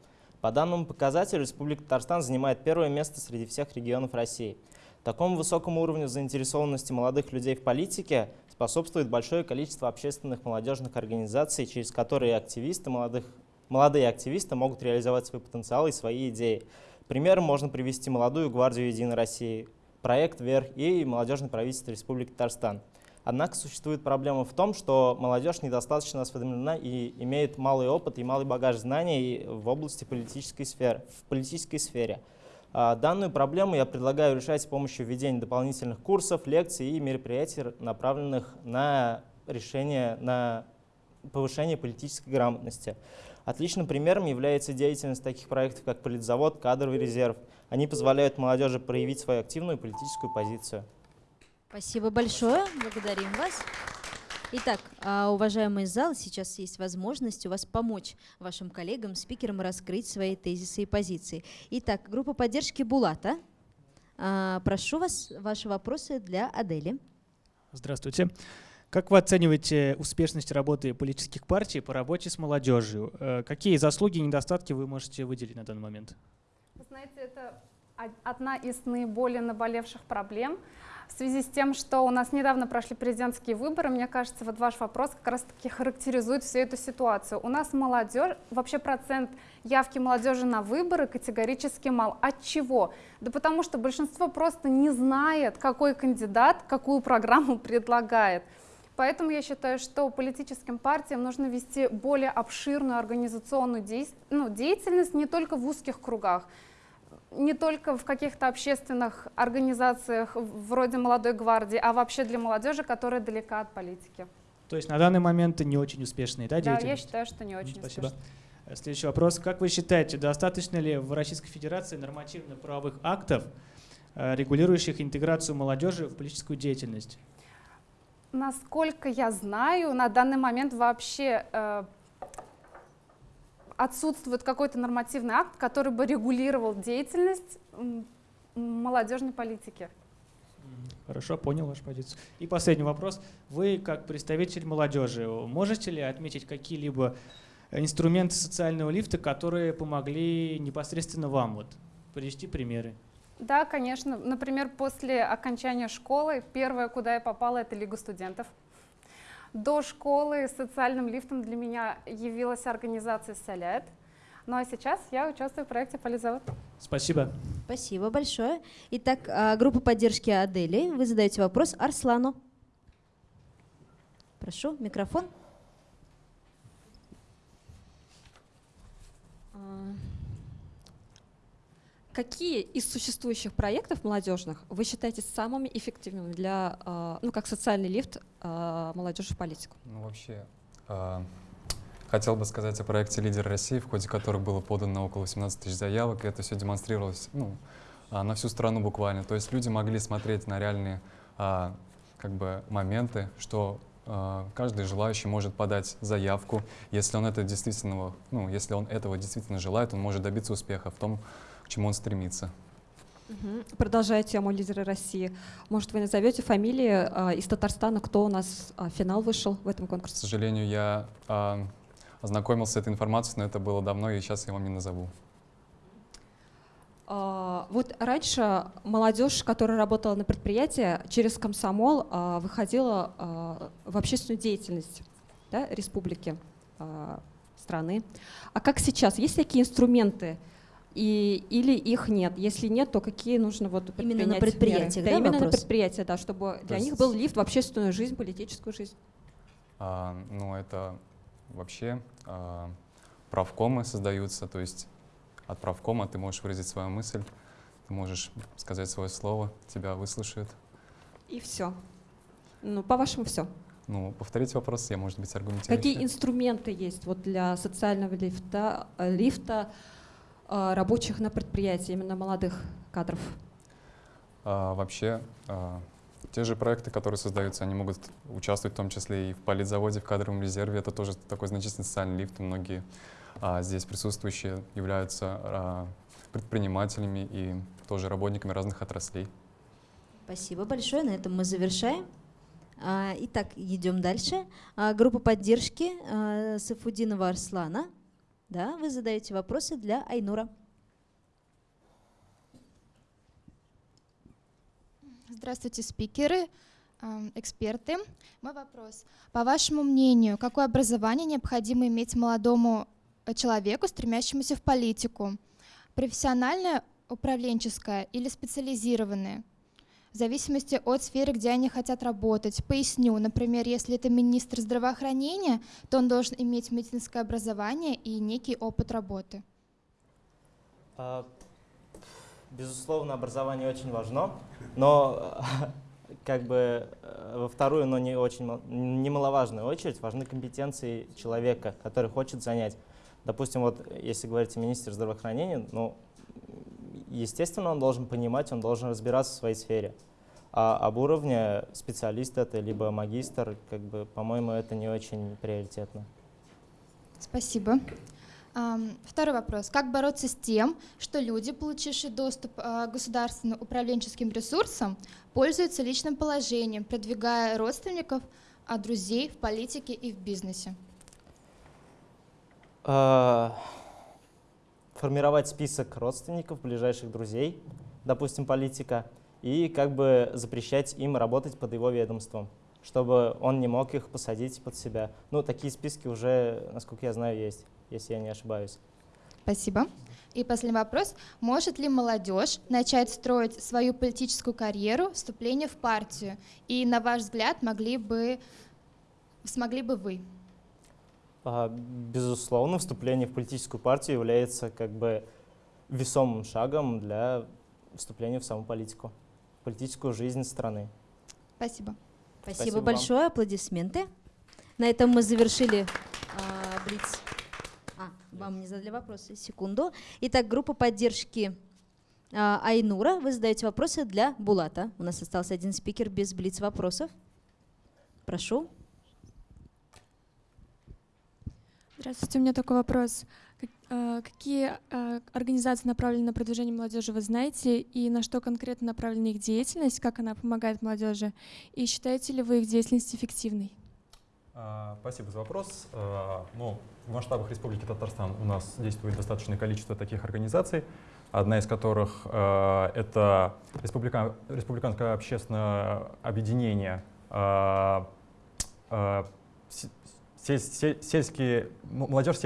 По данному показателю Республика Татарстан занимает первое место среди всех регионов России. Такому высокому уровню заинтересованности молодых людей в политике способствует большое количество общественных молодежных организаций, через которые активисты молодых молодые активисты могут реализовать свой потенциал и свои идеи. Примером можно привести молодую гвардию Единой России, проект «Вверх» и молодежное правительство Республики Татарстан. Однако существует проблема в том, что молодежь недостаточно осведомлена и имеет малый опыт и малый багаж знаний в области политической сферы. В политической сфере. А, Данную проблему я предлагаю решать с помощью введения дополнительных курсов, лекций и мероприятий, направленных на решение, на повышение политической грамотности. Отличным примером является деятельность таких проектов, как Политзавод, Кадровый резерв. Они позволяют молодежи проявить свою активную политическую позицию. Спасибо большое. Благодарим вас. Итак, а, уважаемый зал, сейчас есть возможность у вас помочь вашим коллегам, спикерам раскрыть свои тезисы и позиции. Итак, группа поддержки Булата. А, Прошу вас, ваши вопросы для Адели. Здравствуйте. Как вы оцениваете успешность работы политических партий по работе с молодежью? Э, Какие заслуги и недостатки вы можете выделить на данный момент? Вы знаете, это од- одна из наиболее наболевших проблем в связи с тем, что у нас недавно прошли президентские выборы. Мне кажется, вот ваш вопрос как раз-таки характеризует всю эту ситуацию. У нас молодежь, вообще процент явки молодежи на выборы категорически мал. От чего? Да потому что большинство просто не знает, какой кандидат какую программу предлагает. Поэтому я считаю, что политическим партиям нужно вести более обширную организационную дейс- ну, деятельность не только в узких кругах, не только в каких-то общественных организациях вроде «Молодой гвардии», а вообще для молодежи, которая далека от политики. То есть на данный момент не очень успешные, да, Да, я деятельность? считаю, что не очень Спасибо. успешно. Э, Следующий вопрос. Как вы считаете, достаточно ли в Российской Федерации нормативно-правовых актов, э, регулирующих интеграцию молодежи в политическую деятельность? Насколько я знаю, на данный момент вообще э, отсутствует какой-то нормативный акт, который бы регулировал деятельность молодежной политики. Хорошо, понял вашу позицию. И последний вопрос. Вы, как представитель молодежи, можете ли отметить какие-либо инструменты социального лифта, которые помогли непосредственно вам? Вот, привести примеры. Да, конечно. Например, после окончания школы первое, куда я попала, это Лига студентов. До школы социальным лифтом для меня явилась организация «Соляет». Ну а сейчас я участвую в проекте «Полизавод». Спасибо. Спасибо большое. Итак, а, группа поддержки Адели. Вы задаете вопрос Арслану. Прошу, микрофон. Какие из существующих проектов молодежных вы считаете самыми эффективными для, а, ну, как социальный лифт а, молодежи в политику? Ну, вообще, а, хотел бы сказать о проекте «Лидер России», в ходе которых было подано около 18 тысяч заявок, и это все демонстрировалось ну, на всю страну буквально. То есть люди могли смотреть на реальные как бы моменты, что каждый желающий может подать заявку. Если он, это действительно, ну, если он этого действительно желает, он может добиться успеха в том, к чему он стремится. Угу. Продолжая тему лидера России, может, вы назовете фамилии э, из Татарстана, кто у нас э, финал вышел в этом конкурсе? К сожалению, я э, ознакомился с этой информацией, но это было давно, и сейчас я вам не назову. А, вот раньше молодежь, которая работала на предприятии, через комсомол а, выходила а, в общественную деятельность да, республики, страны. А как сейчас? Есть такие инструменты? И, или их нет? Если нет, то какие нужно вот Именно на предприятиях, да, да, именно вопрос? на предприятия, да, чтобы то для есть... них был лифт в общественную жизнь, политическую жизнь. А, ну, это вообще а, правкомы создаются, то есть от правкома ты можешь выразить свою мысль, ты можешь сказать свое слово, тебя выслушают. И все. Ну, по-вашему, все. Ну, повторите вопрос, я, может быть, аргументирую. Какие инструменты есть вот для социального лифта, лифта рабочих на предприятии, именно молодых кадров? А, вообще, а, те же проекты, которые создаются, они могут участвовать в том числе и в политзаводе, в кадровом резерве. Это тоже такой значительный социальный лифт. Многие а, здесь присутствующие являются а, предпринимателями и тоже работниками разных отраслей. Спасибо большое. На этом мы завершаем. А, итак, идем дальше. А, группа поддержки а, Сафудинова Арслана. Да, вы задаете вопросы для Айнура. Здравствуйте, спикеры, эксперты. Мой вопрос. По вашему мнению, какое образование необходимо иметь молодому человеку, стремящемуся в политику. Профессиональное, управленческое или специализированное. В зависимости от сферы, где они хотят работать. Поясню, например, если это министр здравоохранения, то он должен иметь медицинское образование и некий опыт работы. А, безусловно, образование очень важно, но как бы э, во вторую, но не очень немаловажную очередь важны компетенции человека, который хочет занять Допустим, вот если говорить о министре здравоохранения, ну, естественно, он должен понимать, он должен разбираться в своей сфере. А об уровне специалист это, либо магистр, как бы, по-моему, это не очень приоритетно. Спасибо. Второй вопрос. Как бороться с тем, что люди, получившие доступ а, к государственным управленческим ресурсам, пользуются личным положением, продвигая родственников, а друзей в политике и в бизнесе? Формировать список родственников, ближайших друзей, допустим, политика, и как бы запрещать им работать под его ведомством, чтобы он не мог их посадить под себя. Ну, такие списки уже, насколько я знаю, есть, если я не ошибаюсь. Спасибо. И последний вопрос. Может ли молодежь начать строить свою политическую карьеру, вступление в партию? И, на ваш взгляд, могли бы, смогли бы вы? А, безусловно, вступление в политическую партию является как бы весомым шагом для вступления в саму политику, политическую жизнь страны. Спасибо. Спасибо, Спасибо большое, вам. аплодисменты. На этом мы завершили а, Блиц. А, вам не задали вопросы, секунду. Итак, группа поддержки а, Айнура. Вы задаете вопросы для Булата. У нас остался один спикер без Блиц вопросов. Прошу. Здравствуйте, у меня такой вопрос. Э, какие э, организации направлены на продвижение молодежи, вы знаете, и на что конкретно направлена их деятельность, как она помогает молодежи, и считаете ли вы их деятельность эффективной? А, спасибо за вопрос. А, ну, в масштабах Республики Татарстан у нас действует достаточное количество таких организаций, одна из которых э, это Республикан, Республиканское общественное объединение сельские, молодежь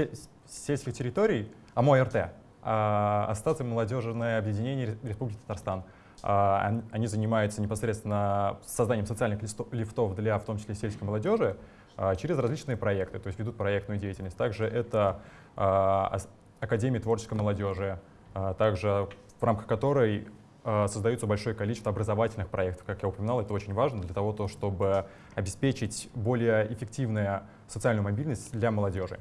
сельских территорий, а мой РТ, а, Ассоциация молодежное объединение Республики Татарстан. А, они занимаются непосредственно созданием социальных лифтов для, в том числе, сельской молодежи а, через различные проекты, то есть ведут проектную деятельность. Также это Академия творческой молодежи, также в рамках которой создается большое количество образовательных проектов. Как я упоминал, это очень важно для того, чтобы обеспечить более эффективное социальную мобильность для молодежи.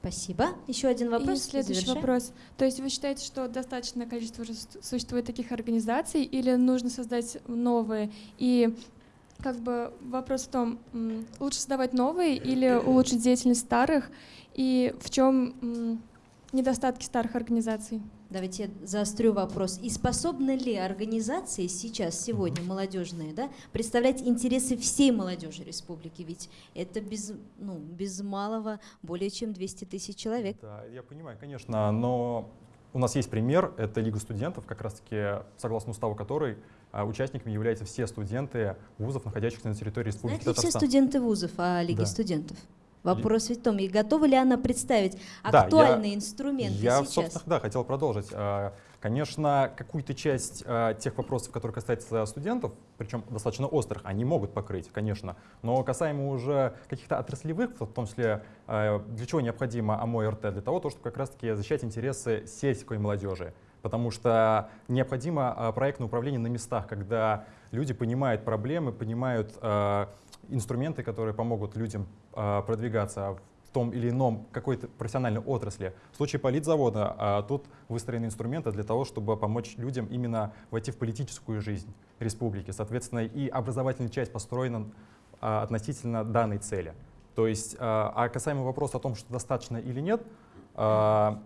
Спасибо. Еще один вопрос. И следующий Завершаем. вопрос. То есть вы считаете, что достаточное количество уже су- существует таких организаций или нужно создать новые? И как бы вопрос в том, лучше создавать новые или улучшить деятельность старых? И в чем недостатки старых организаций? Давайте я заострю вопрос. И способны ли организации сейчас, сегодня, молодежные, да, представлять интересы всей молодежи республики? Ведь это без, ну, без малого более чем 200 тысяч человек. Да, я понимаю, конечно, но у нас есть пример, это Лига студентов, как раз-таки согласно уставу которой а, участниками являются все студенты вузов, находящихся на территории Республики Знают ли все Татарстан. студенты вузов о Лиге Да. студентов? Вопрос ведь в том, и готова ли она представить Да, актуальные я- инструменты Я, сейчас? собственно, да, хотел продолжить. А, Конечно, какую-то часть а, тех вопросов, которые касаются студентов, причем достаточно острых, они могут покрыть, конечно. Но касаемо уже каких-то отраслевых, в том числе, а, для чего необходимо АМО-РТ? Для того, то, чтобы как раз-таки защищать интересы сельской молодежи. Потому что необходимо проектное управление на местах, когда люди понимают проблемы, понимают инструменты, которые помогут людям продвигаться в том или ином какой-то профессиональной отрасли. В случае политзавода а, тут выстроены инструменты для того, чтобы помочь людям именно войти в политическую жизнь республики. Соответственно, и образовательная часть построена а, относительно данной цели. То есть, а а касаемо вопроса о том, что достаточно или нет, а,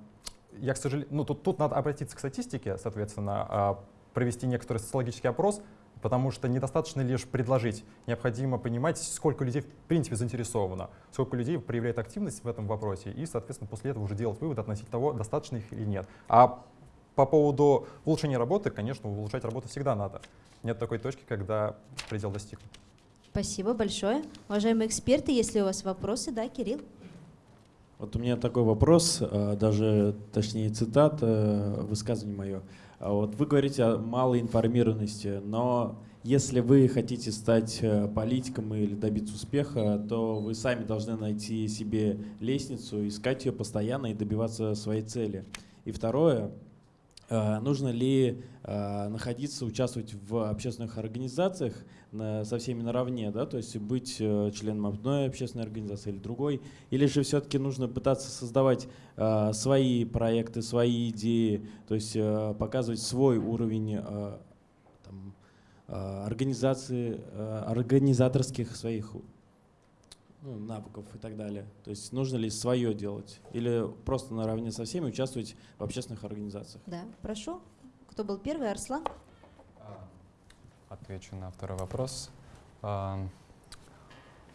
я, к сожалению, ну, тут, тут надо обратиться к статистике, соответственно, а, провести некоторый социологический опрос, потому что недостаточно лишь предложить. Необходимо понимать, сколько людей в принципе заинтересовано, сколько людей проявляет активность в этом вопросе, и, соответственно, после этого уже делать вывод относительно того, достаточно их или нет. А по поводу улучшения работы, конечно, улучшать работу всегда надо. Нет такой точки, когда предел достигнут. Спасибо большое. Уважаемые эксперты, если у вас вопросы, да, Кирилл? Вот у меня такой вопрос, э, даже точнее цитата, высказывание мое. А Вот вы говорите о малой информированности, но если вы хотите стать э, политиком или добиться успеха, то вы сами должны найти себе лестницу, искать ее постоянно и добиваться своей цели. И второе, э, нужно ли э, находиться, участвовать в общественных организациях со всеми наравне, да, то есть быть э, членом одной общественной организации или другой, или же все-таки нужно пытаться создавать э, свои проекты, свои идеи, то есть э, показывать свой уровень там, организации, организаторских своих ну, навыков и так далее. То есть нужно ли свое делать или просто наравне со всеми участвовать в общественных организациях? Да, прошу. Кто был первый? Арслан? Отвечу на второй вопрос. А,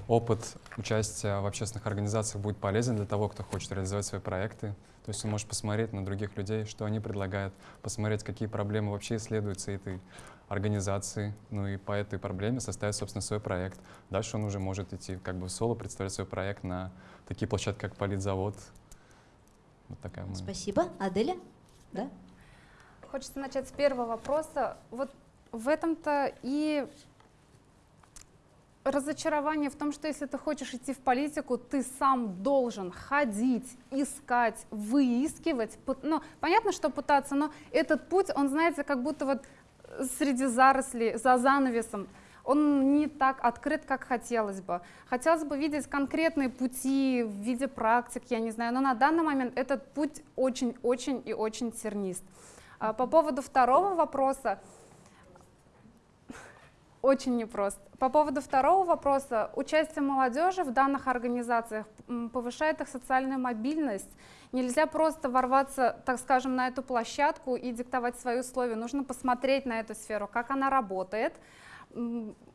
Опыт участия в общественных организациях будет полезен для того, кто хочет реализовать свои проекты. То есть он может посмотреть на других людей, что они предлагают, посмотреть, какие проблемы вообще исследуются этой организации, ну и по этой проблеме составить, собственно, свой проект. Дальше он уже может идти как бы в соло, представлять свой проект на такие площадки, как Политзавод. Вот такая моя Спасибо. Аделя? Да? Хочется начать с первого вопроса. Вот в этом-то и разочарование в том, что если ты хочешь идти в политику, ты сам должен ходить, искать, выискивать. Ну, понятно, что пытаться, но этот путь, он, знаете, как будто вот среди зарослей, за занавесом, он не так открыт, как хотелось бы. Хотелось бы видеть конкретные пути в виде практик, я не знаю, но на данный момент этот путь очень-очень и очень тернист. А По поводу второго вопроса, очень непросто. По поводу второго вопроса, участие молодежи в данных организациях повышает их социальную мобильность. Нельзя просто ворваться, так скажем, на эту площадку и диктовать свои условия. Нужно посмотреть на эту сферу, как она работает.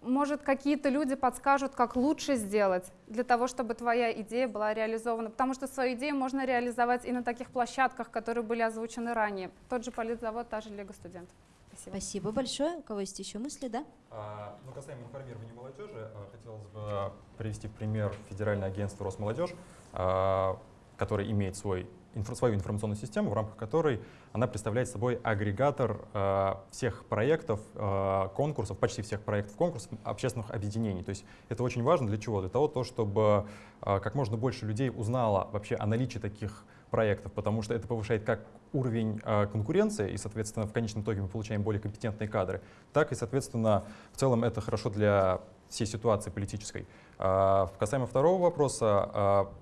Может, какие-то люди подскажут, как лучше сделать для того, чтобы твоя идея была реализована. Потому что свою идею можно реализовать и на таких площадках, которые были озвучены ранее. Тот же политзавод, та же Лига студентов. Спасибо. Спасибо большое. У кого есть еще мысли, да? А, Ну, касаемо информирования молодежи, а, хотелось бы привести в пример Федеральное агентство Росмолодежь, а, которое имеет свой, свою информационную систему, в рамках которой она представляет собой агрегатор а, всех проектов, а, конкурсов, почти всех проектов конкурсов общественных объединений. То есть это очень важно для чего? Для того, то, чтобы а, как можно больше людей узнало вообще о наличии таких проектов, потому что это повышает как уровень э, конкуренции, и, соответственно, в конечном итоге мы получаем более компетентные кадры, так и, соответственно, в целом это хорошо для всей ситуации политической. А, касаемо второго вопроса, а,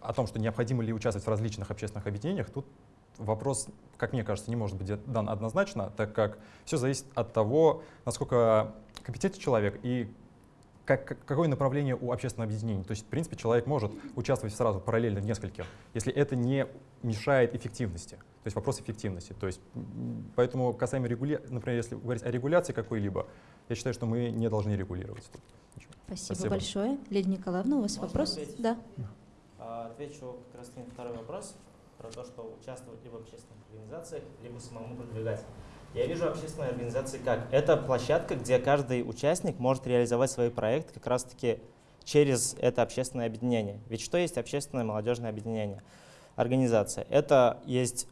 о том, что необходимо ли участвовать в различных общественных объединениях, тут вопрос, как мне кажется, не может быть дан однозначно, так как все зависит от того, насколько компетентен человек и как, какое направление у общественного объединения. То есть, в принципе, человек может участвовать сразу параллельно в нескольких, если это не мешает эффективности. То есть вопрос эффективности. То есть, поэтому касаемо регуляции, например, если говорить о регуляции какой-либо, я считаю, что мы не должны регулировать. Спасибо, Спасибо. большое. Лидия Николаевна, у вас Можно вопрос? Ответить? Да. А, отвечу как раз на второй вопрос про то, что участвовать либо в общественных организациях, либо самому продвигать. Я вижу общественные организации как? Это площадка, где каждый участник может реализовать свои проекты как раз-таки через это общественное объединение. Ведь что есть общественное молодежное объединение? Организация. Это есть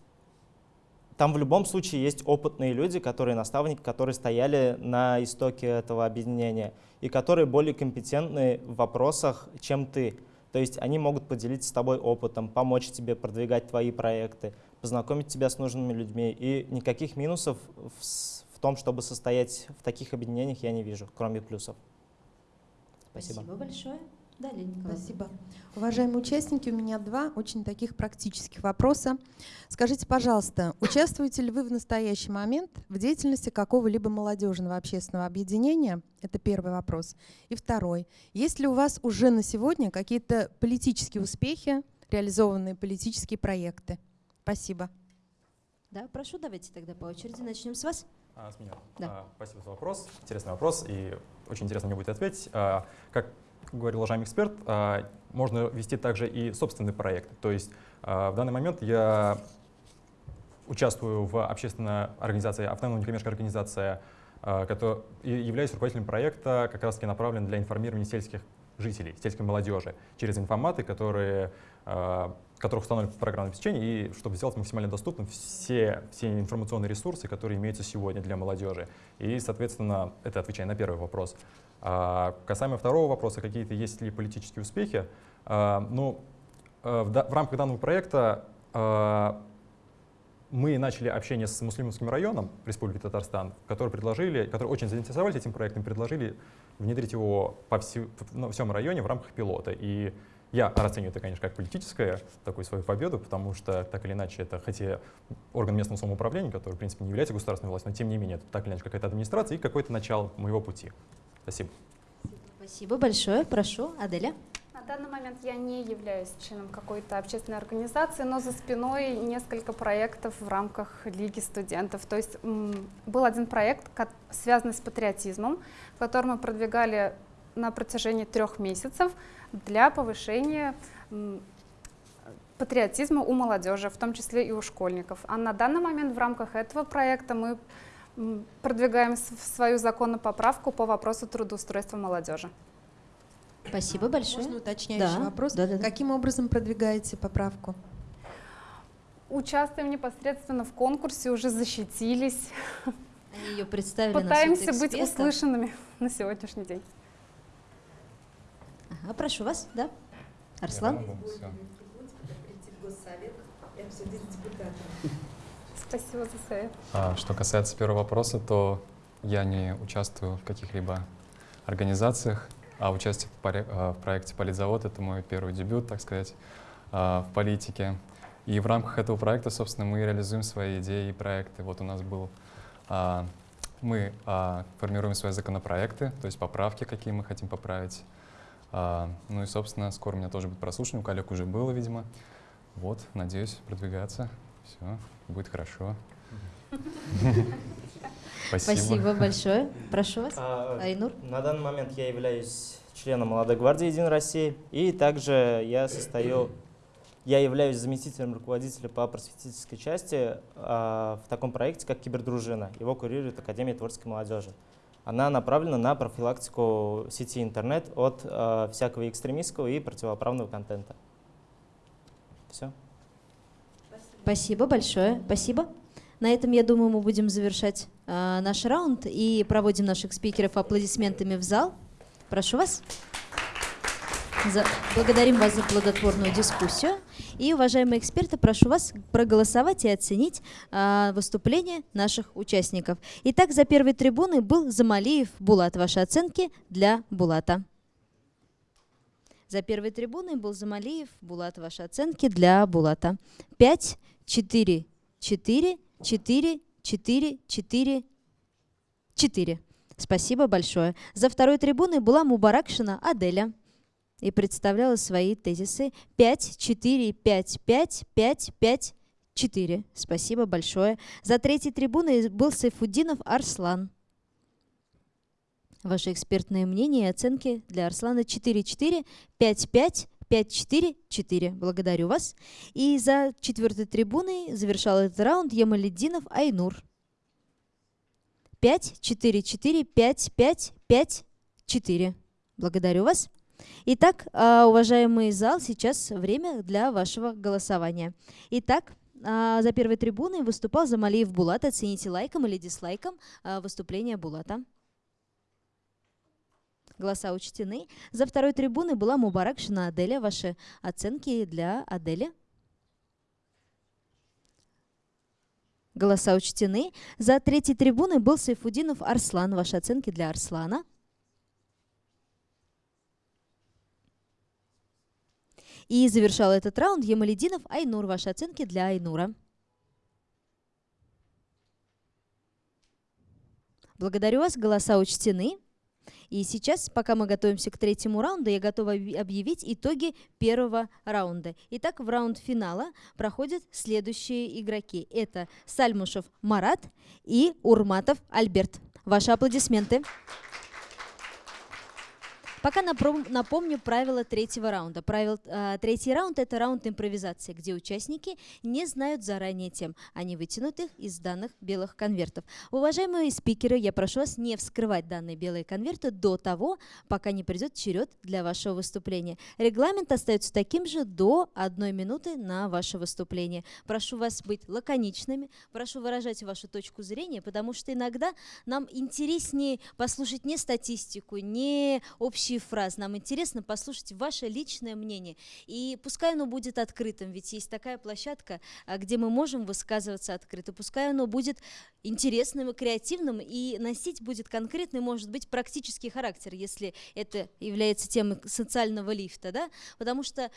там в любом случае есть опытные люди, которые наставники, которые стояли на истоке этого объединения и которые более компетентны в вопросах, чем ты. То есть они могут поделиться с тобой опытом, помочь тебе продвигать твои проекты, познакомить тебя с нужными людьми. И никаких минусов в, в том, чтобы состоять в таких объединениях, я не вижу, кроме плюсов. Спасибо. Спасибо большое. Да, Спасибо. Уважаемые участники, у меня два очень таких практических вопроса. Скажите, пожалуйста, участвуете ли вы в настоящий момент в деятельности какого-либо молодежного общественного объединения? Это первый вопрос. И второй. Есть ли у вас уже на сегодня какие-то политические успехи, реализованные политические проекты? Спасибо. Да, прошу, давайте тогда по очереди начнем с вас. А, с меня. Да. А, спасибо за вопрос. Интересный вопрос, и очень интересно мне будет ответить. А, как говорил уважаемый эксперт, а, можно вести также и собственный проект. То есть а, в данный момент я участвую в общественной организации, автономной некоммерческой организации, а, которая, и являюсь руководителем проекта, как раз таки направлен для информирования сельских жителей, сельской молодежи через информаты, которые которых установлена программное обеспечение, и чтобы сделать максимально доступным все, все информационные ресурсы, которые имеются сегодня для молодежи. И, соответственно, это отвечая на первый вопрос. А касаемо второго вопроса, какие-то есть ли политические успехи, а, ну, в, в рамках данного проекта а, мы начали общение с муслимовским районом Республики Татарстан, которые предложили, которые очень заинтересовались этим проектом, предложили внедрить его по всю, на всем районе в рамках пилота. И я расцениваю это, конечно, как политическое, такую свою победу, потому что так или иначе это, хотя орган местного самоуправления, который, в принципе, не является государственной властью, но тем не менее, это так или иначе какая-то администрация и какое-то начало моего пути. Спасибо. Спасибо большое. Прошу, Аделя. На данный момент я не являюсь членом какой-то общественной организации, но за спиной несколько проектов в рамках Лиги студентов. То есть был один проект, связанный с патриотизмом, который мы продвигали на протяжении трех месяцев для повышения патриотизма у молодежи, в том числе и у школьников. А на данный момент в рамках этого проекта мы продвигаем свою законную поправку по вопросу трудоустройства молодежи. Спасибо большое. Можно уточняющий да. вопрос? Да, да, да. Каким образом продвигаете поправку? Участвуем непосредственно в конкурсе, уже защитились. Они ее представили Пытаемся быть услышанными на сегодняшний день. Ага, прошу вас, да? Арслан? Спасибо за совет. А, что касается первого вопроса, то я не участвую в каких-либо организациях, а участие в, а, в проекте «Политзавод» — это мой первый дебют, так сказать, а, в политике. И в рамках этого проекта, собственно, мы реализуем свои идеи и проекты. Вот у нас был... А, мы формируем свои законопроекты, то есть поправки, какие мы хотим поправить. Ну и, собственно, скоро у меня тоже будет прослушивание, у коллег уже было, видимо. Вот, надеюсь, продвигаться. Все, будет хорошо. Спасибо. Спасибо большое. Прошу вас, а, Айнур. На данный момент я являюсь членом Молодой гвардии Единой России, и также я состою, я являюсь заместителем руководителя по просветительской части а, в таком проекте, как Кибердружина. Его курирует Академия творческой молодежи. Она направлена на профилактику сети интернет от а, всякого экстремистского и противоправного контента. Все. Спасибо большое. Спасибо. На этом, я думаю, мы будем завершать э, наш раунд и проводим наших спикеров аплодисментами в зал. Прошу вас. За... Благодарим вас за плодотворную дискуссию. И, уважаемые эксперты, прошу вас проголосовать и оценить э, выступление наших участников. Итак, за первой трибуной был Замалиев Булат. Ваши оценки для Булата. За первой трибуной был Замалиев. Булат, ваши оценки для Булата. 5, 4, 4, 4, 4, 4, 4. Спасибо большое. За второй трибуной была Мубаракшина Аделя и представляла свои тезисы 5, 4, 5, 5, 5, 5, 4. Спасибо большое. За третьей трибуной был Сайфуддинов Арслан. Ваши экспертные мнения и оценки для Арслана 4-4, 5-5, 5-4-4. Благодарю вас. И за четвертой трибуной завершал этот раунд Ямаледдинов Айнур. 5-4-4, 5-5-5-4. Благодарю вас. Итак, а, уважаемый зал, сейчас время для вашего голосования. Итак, а, за первой трибуной выступал Замалиев Булат. Оцените лайком или дизлайком а, выступление Булата. Голоса учтены. За второй трибуной была Мубаракшина Аделя. Ваши оценки для Адели? Голоса учтены. За третьей трибуной был Сайфудинов Арслан. Ваши оценки для Арслана? И завершал этот раунд Ямалединов Айнур. Ваши оценки для Айнура. Благодарю вас. Голоса учтены. И сейчас, пока мы готовимся к третьему раунду, я готова объявить итоги первого раунда. Итак, в раунд финала проходят следующие игроки. Это Сальмушев Марат и Урматов Альберт. Ваши аплодисменты. Аплодисменты. Пока напомню правила третьего раунда. Правил, э, третий раунд – это раунд импровизации, где участники не знают заранее тем. Они вытянут их из данных белых конвертов. Уважаемые спикеры, я прошу вас не вскрывать данные белые конверты до того, пока не придет черед для вашего выступления. Регламент остается таким же до одной минуты на ваше выступление. Прошу вас быть лаконичными, прошу выражать вашу точку зрения, потому что иногда нам интереснее послушать не статистику, не общие общие фразы. Нам интересно послушать ваше личное мнение. И пускай оно будет открытым, ведь есть такая площадка, а, где мы можем высказываться открыто. Пускай оно будет интересным и креативным, и носить будет конкретный, может быть, практический характер, если это является темой социального лифта. Да? Потому что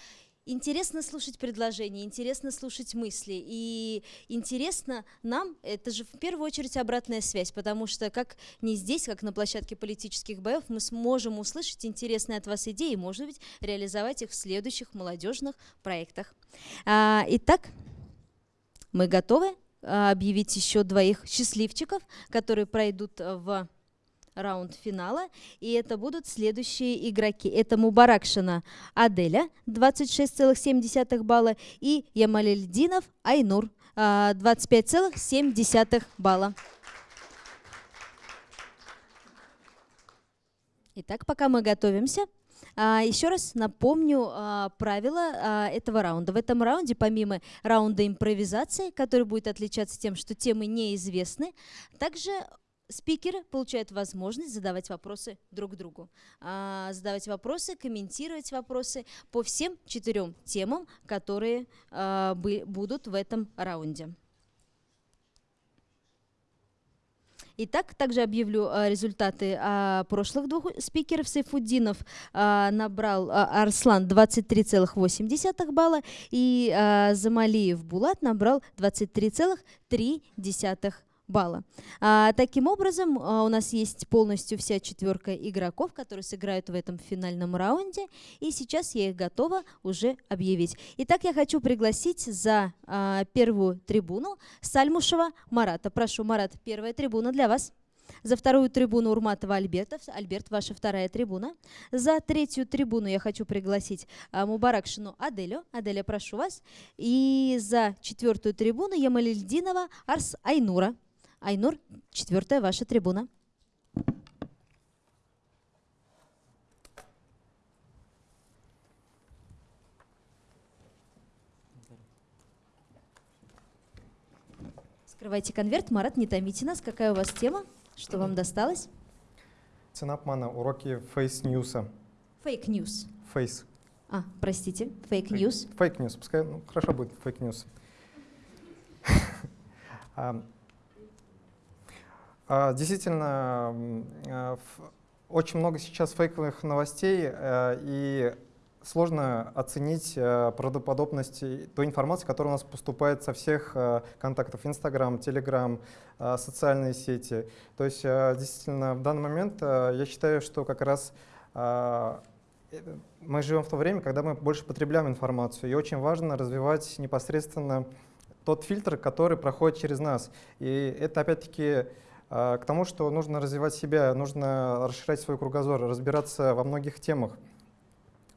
интересно слушать предложения, интересно слушать мысли. И интересно нам, это же в первую очередь обратная связь, потому что как не здесь, как на площадке политических боев, мы сможем услышать интересные от вас идеи может быть, реализовать их в следующих молодежных проектах. А, итак, мы готовы а, объявить еще двоих счастливчиков, которые пройдут в раунд финала. И это будут следующие игроки. Это Мубаракшина Аделя, 26,7 балла, и Ямалельдинов Айнур, 25,7 а, балла. Итак, пока мы готовимся, а, еще раз напомню а, правила этого раунда. В этом раунде, помимо раунда импровизации, который будет отличаться тем, что темы неизвестны, также спикеры получают возможность задавать вопросы друг другу, а, задавать вопросы, комментировать вопросы по всем четырем темам, которые а, будут в этом раунде. Итак, также объявлю а, результаты прошлых двух спикеров. Сайфуддинов набрал Арслан 23,8 балла и Замалиев Булат набрал 23,3 балла. А, таким образом, а, у нас есть полностью вся четверка игроков, которые сыграют в этом финальном раунде, и сейчас я их готова уже объявить. Итак, я хочу пригласить за а, первую трибуну Сальмушева Марата. Прошу, Марат, первая трибуна для вас. За вторую трибуну Урматова Альберта. Альберт, ваша вторая трибуна. За третью трибуну я хочу пригласить а, Мубаракшину Аделю. Аделя, прошу вас. И за четвертую трибуну Ямалильдинова Арс Айнура. Айнур, четвертая ваша трибуна. Скрывайте конверт. Марат, не томите нас. Какая у вас тема? Что вам досталось? Цена обмана. Уроки face news а. Fake news. Face. А, простите. Fake news. Fake news. Пускай, ну, хорошо будет fake news. А, действительно, а, очень много сейчас фейковых новостей, э, и сложно оценить э, правдоподобность той информации, которая у нас поступает со всех э, контактов Инстаграм, Телеграм, социальные сети. То есть действительно в данный момент я считаю, что как раз мы живем в то время, когда мы больше потребляем информацию, и очень важно развивать непосредственно тот фильтр, который проходит через нас. И это опять-таки к тому, что нужно развивать себя, нужно расширять свой кругозор, разбираться во многих темах.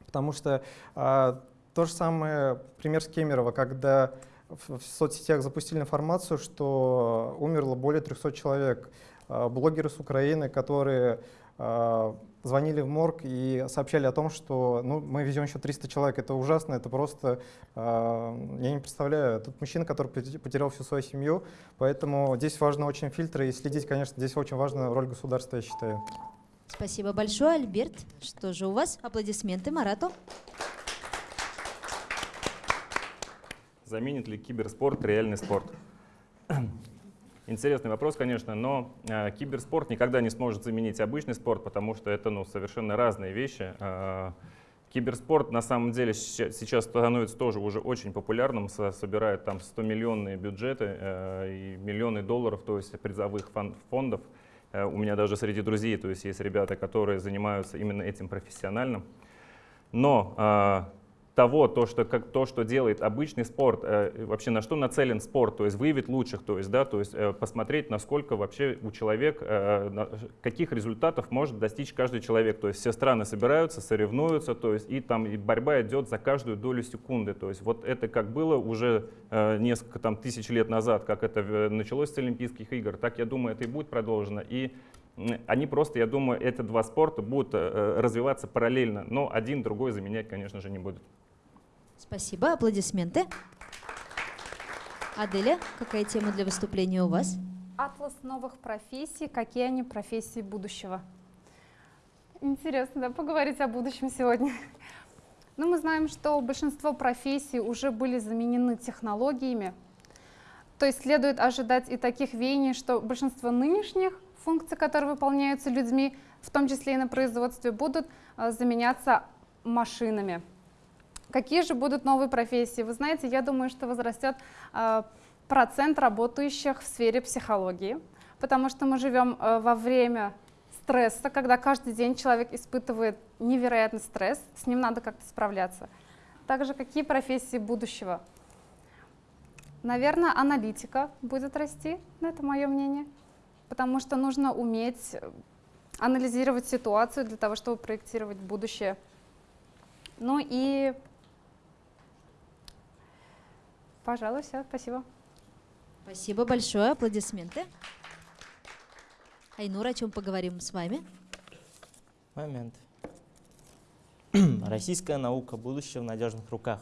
Потому что а, то же самое пример с Кемерово, когда в, соцсетях запустили информацию, что умерло более 300 человек. А, блогеры с Украины, которые а, звонили в морг и сообщали о том, что ну, мы везем еще 300 человек. Это ужасно, это просто, э, я не представляю, тут мужчина, который потерял всю свою семью, поэтому здесь важны очень фильтры и следить, конечно, здесь очень важна роль государства, я считаю. Спасибо большое, Альберт. Что же у вас? Аплодисменты Марату. Заменит ли киберспорт реальный спорт? Интересный вопрос, конечно, но э, киберспорт никогда не сможет заменить обычный спорт, потому что это ну, совершенно разные вещи. Э, киберспорт на самом деле сейчас становится тоже уже очень популярным, собирает там 100-миллионные бюджеты э, и миллионы долларов, то есть призовых фондов. Э, у меня даже среди друзей, то есть есть ребята, которые занимаются именно этим профессионально. Но э, того, то что, как, то, что делает обычный спорт, э, вообще на что нацелен спорт, то есть выявить лучших, то есть, да, то есть э, посмотреть, насколько вообще у человека, э, на, каких результатов может достичь каждый человек. То есть все страны собираются, соревнуются, то есть и там и борьба идет за каждую долю секунды. То есть вот это как было уже э, несколько там, тысяч лет назад, как это э, началось с Олимпийских игр, так я думаю, это и будет продолжено. И они просто, я думаю, эти два спорта будут э, развиваться параллельно, но один другой заменять, конечно же, не будут. Спасибо, аплодисменты. Аделя, какая тема для выступления у вас? Атлас новых профессий, какие они профессии будущего. Интересно, да, поговорить о будущем сегодня. Но ну, мы знаем, что большинство профессий уже были заменены технологиями. То есть следует ожидать и таких веяний, что большинство нынешних функций, которые выполняются людьми, в том числе и на производстве, будут э, заменяться машинами. Какие же будут новые профессии? Вы знаете, я думаю, что возрастет э, процент работающих в сфере психологии, потому что мы живем э, во время стресса, когда каждый день человек испытывает невероятный стресс, с ним надо как-то справляться. Также какие профессии будущего? Наверное, аналитика будет расти, это мое мнение, потому что нужно уметь анализировать ситуацию для того, чтобы проектировать будущее. Ну и Пожалуй, все. Спасибо. Спасибо большое. Аплодисменты. Айнур, о чем поговорим с вами? Момент. Российская наука, будущее в надежных руках.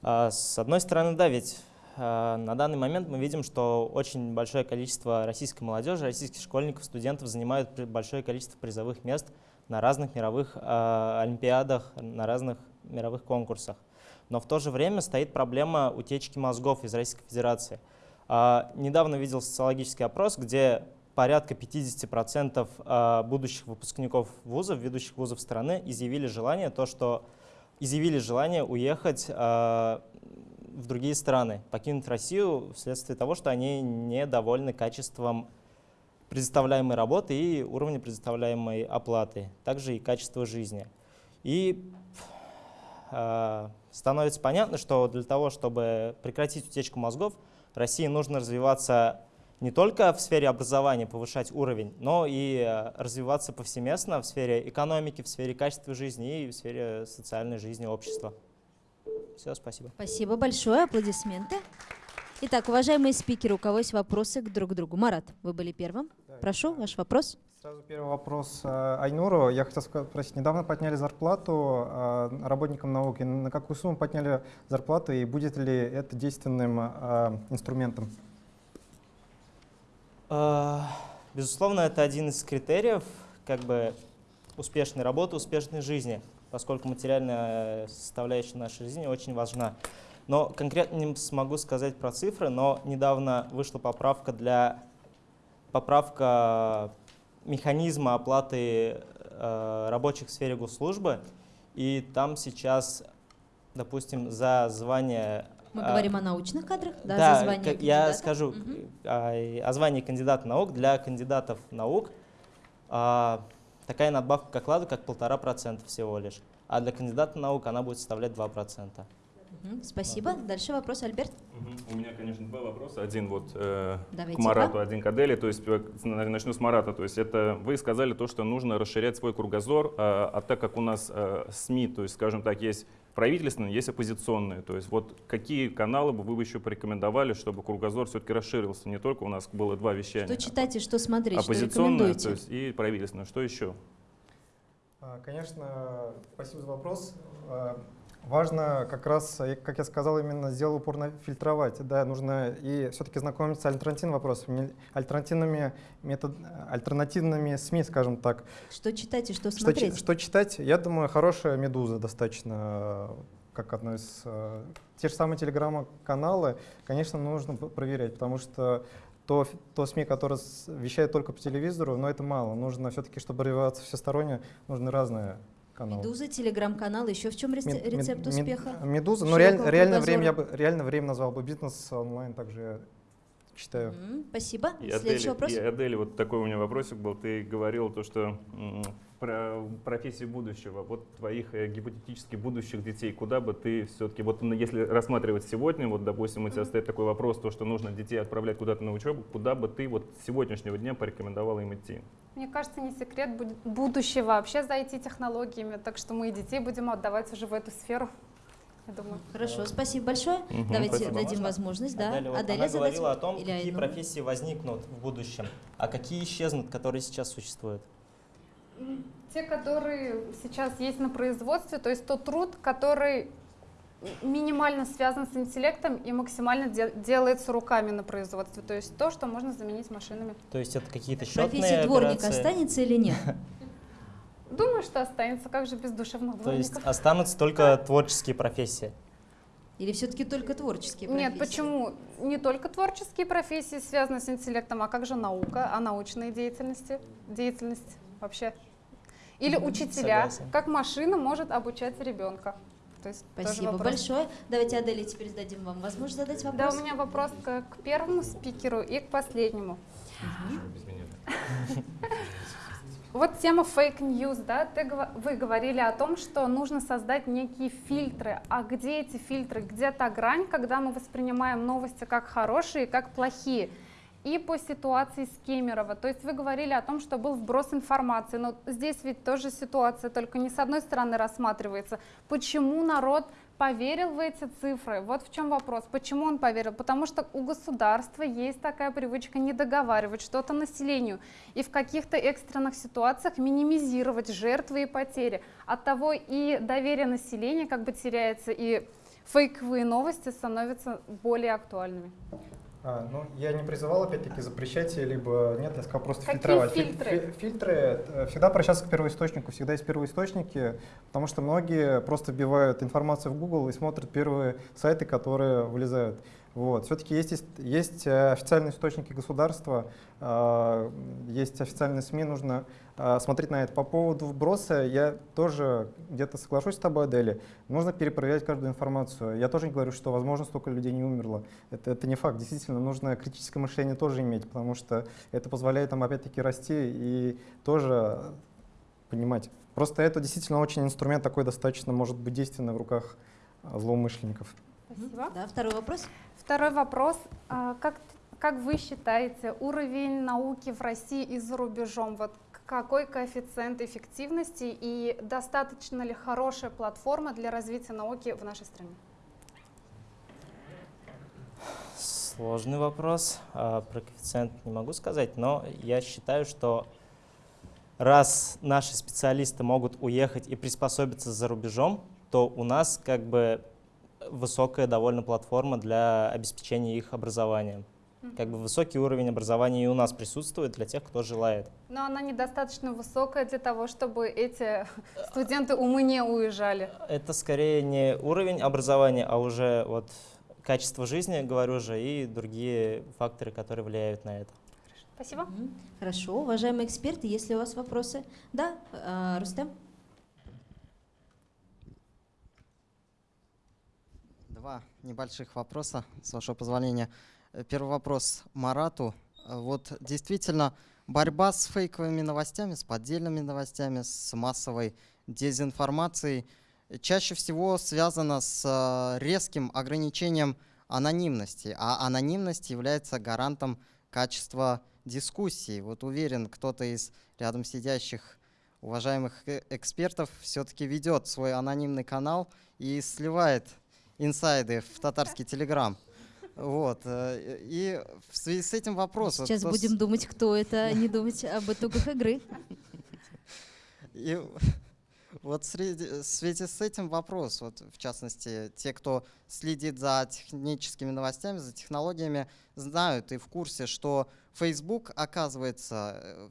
А, с одной стороны, да, ведь а, на данный момент мы видим, что очень большое количество российской молодежи, российских школьников, студентов занимают большое количество призовых мест на разных мировых а, олимпиадах, на разных мировых конкурсах но в то же время стоит проблема утечки мозгов из Российской Федерации. А, недавно видел социологический опрос, где порядка 50% а, будущих выпускников вузов, ведущих вузов страны, изъявили желание, то, что изъявили желание уехать а, в другие страны, покинуть Россию вследствие того, что они недовольны качеством предоставляемой работы и уровня предоставляемой оплаты, также и качество жизни. И становится понятно, что для того, чтобы прекратить утечку мозгов, России нужно развиваться не только в сфере образования, повышать уровень, но и э, развиваться повсеместно в сфере экономики, в сфере качества жизни и в сфере социальной жизни общества. Все, спасибо. Спасибо большое, аплодисменты. Итак, уважаемые спикеры, у кого есть вопросы к друг другу? Марат, вы были первым. Прошу, ваш вопрос. Сразу первый вопрос э, Айнуру. Я хотел спросить, недавно подняли зарплату э, работникам науки. На какую сумму подняли зарплату и будет ли это действенным э, инструментом? Безусловно, это один из критериев как бы, успешной работы, успешной жизни, поскольку материальная составляющая нашей жизни очень важна. Но конкретно не смогу сказать про цифры, но недавно вышла поправка для поправка механизма оплаты э, рабочих в сфере госслужбы. и там сейчас, допустим, за звание... Мы а, говорим о научных кадрах, да, да за звание как я кандидата. скажу Мгм. а, о звании кандидата наук для кандидатов наук а, такая надбавка к окладу как полтора процента всего лишь, а для кандидата наук она будет составлять 2 процента. Спасибо. Дальше вопрос, Альберт. У меня, конечно, два вопроса. Один вот э, Давайте, к Марату, да. один к Аделе. То есть э, на- начну с Марата. То есть это вы сказали то, что нужно расширять свой кругозор, а, а так как у нас э, СМИ, то есть, скажем так, есть правительственные, есть оппозиционные. То есть вот какие каналы бы вы бы еще порекомендовали, чтобы кругозор все-таки расширился? Не только у нас было два вещания. Что читать и что смотреть, что рекомендуете? то есть и правительственное. Что еще? А, Конечно, спасибо за вопрос. Важно как раз, э, как я сказал, именно сделал упор на фильтровать. Да, нужно и все-таки знакомиться с альтернативными вопросами, альтернативными, метод, альтернативными СМИ, скажем так. Что читать и что Что, смотреть? чи- что читать? Я думаю, хорошая «Медуза» достаточно, как одно из... э, Те же самые телеграм-каналы, конечно, нужно проверять, потому что то, то СМИ, которое с- вещает только по телевизору, но это мало. Нужно все-таки, чтобы развиваться всесторонне, нужны разные каналы. Медуза, телеграм-канал, еще в чем рец- Мед- мед- рецепт мед- успеха? Медуза, ну реаль- реальное время, я бы, реальное время назвал бы бизнес онлайн, также я читаю. М, Спасибо. И Следующий Адель, вопрос. и Адель, вот такой у меня вопросик был. Ты говорил то, что про профессии будущего, вот твоих э, гипотетически будущих детей, куда бы ты все-таки, вот ну, если рассматривать сегодня, вот, допустим, у тебя стоит такой вопрос, то, что нужно детей отправлять куда-то на учебу, куда бы ты вот с сегодняшнего дня порекомендовала им идти? Мне кажется, не секрет будущее вообще за IT-технологиями, так что мы и детей будем отдавать уже в эту сферу, я думаю. Хорошо, спасибо большое. Мгм. Давайте Спасибо. дадим Можно? возможность. Да. Аделя, вот Аделя она задать говорила о том, или какие Айнур? профессии возникнут в будущем, а какие исчезнут, которые сейчас существуют. Те, которые сейчас есть на производстве, то есть тот труд, который минимально связан с интеллектом и максимально де- делается руками на производстве, то есть то, что можно заменить машинами. То есть это какие-то счетные Профессия дворник операции. останется или нет? Думаю, что останется, как же без душевных То есть дворников. останутся только творческие профессии. Или все-таки только творческие Нет, профессии? почему? Не только творческие профессии связаны с интеллектом, а как же наука, а научная деятельность, деятельность вообще? Или учителя, согласен. как машина может обучать ребенка? То есть Спасибо большое. Давайте, Аделе, теперь дадим вам возможность задать Да, вопрос. у меня вопрос к, к первому спикеру и к последнему. Вот тема фейк news, да, ты, вы говорили о том, что нужно создать некие фильтры. А где эти фильтры? Где та грань, когда мы воспринимаем новости как хорошие, как плохие? И по ситуации с Кемерово. То есть вы говорили о том, что был вброс информации, но здесь ведь тоже ситуация, только не с одной стороны рассматривается. Почему народ поверил в эти цифры? Вот в чем вопрос. Почему он поверил? Потому что у государства есть такая привычка не договаривать что-то населению и в каких-то экстренных ситуациях минимизировать жертвы и потери. Оттого и доверие населения как бы теряется, и фейковые новости становятся более актуальными. А, ну, я не призывал, опять-таки, запрещать, либо нет, я сказал просто Какие фильтровать. Филь- фильтры? фи- Фильтры э, всегда обращаться к первоисточнику, всегда есть первоисточники, потому что многие просто вбивают информацию в Google и смотрят первые сайты, которые вылезают. Вот. Все-таки есть, есть, э, официальные источники государства, э, есть официальные СМИ, нужно смотреть на это. По поводу вброса я тоже где-то соглашусь с тобой, Адели. Нужно перепроверять каждую информацию. Я тоже не говорю, что, возможно, столько людей не умерло. Это, это не факт. Действительно, нужно критическое мышление тоже иметь, потому что это позволяет нам, опять-таки, расти и тоже понимать. Просто это действительно очень инструмент такой достаточно, может быть, действенный в руках э, злоумышленников. Спасибо. Да, второй вопрос. Второй вопрос. А, Как, как вы считаете, уровень науки в России и за рубежом, вот какой коэффициент эффективности и достаточно ли хорошая платформа для развития науки в нашей стране? Сложный вопрос. А, Про коэффициент не могу сказать, но я считаю, что раз наши специалисты могут уехать и приспособиться за рубежом, то у нас как бы высокая довольно платформа для обеспечения их образованием. Как бы высокий уровень образования и у нас присутствует для тех, кто желает. Но она недостаточно высокая для того, чтобы эти студенты умы не уезжали. Это скорее не уровень образования, а уже вот качество жизни, говорю же, и другие факторы, которые влияют на это. Спасибо. Хорошо, уважаемые эксперты, есть ли у вас вопросы? Да, э, Рустем? Два небольших вопроса, с вашего позволения. Э, первый вопрос Марату. Э, вот действительно, борьба с фейковыми новостями, с поддельными новостями, с массовой дезинформацией чаще всего связана с э, резким ограничением анонимности, а анонимность является гарантом качества дискуссии. Вот уверен, кто-то из рядом сидящих уважаемых экспертов все-таки ведет свой анонимный канал и сливает инсайды в татарский телеграм. Вот. Э, и в связи с этим вопрос. Сейчас будем с... думать, кто это, а не думать об итогах игры. И вот в связи с этим вопрос, вот в частности, те, кто следит за техническими новостями, за технологиями, знают и в курсе, что Facebook, оказывается, э,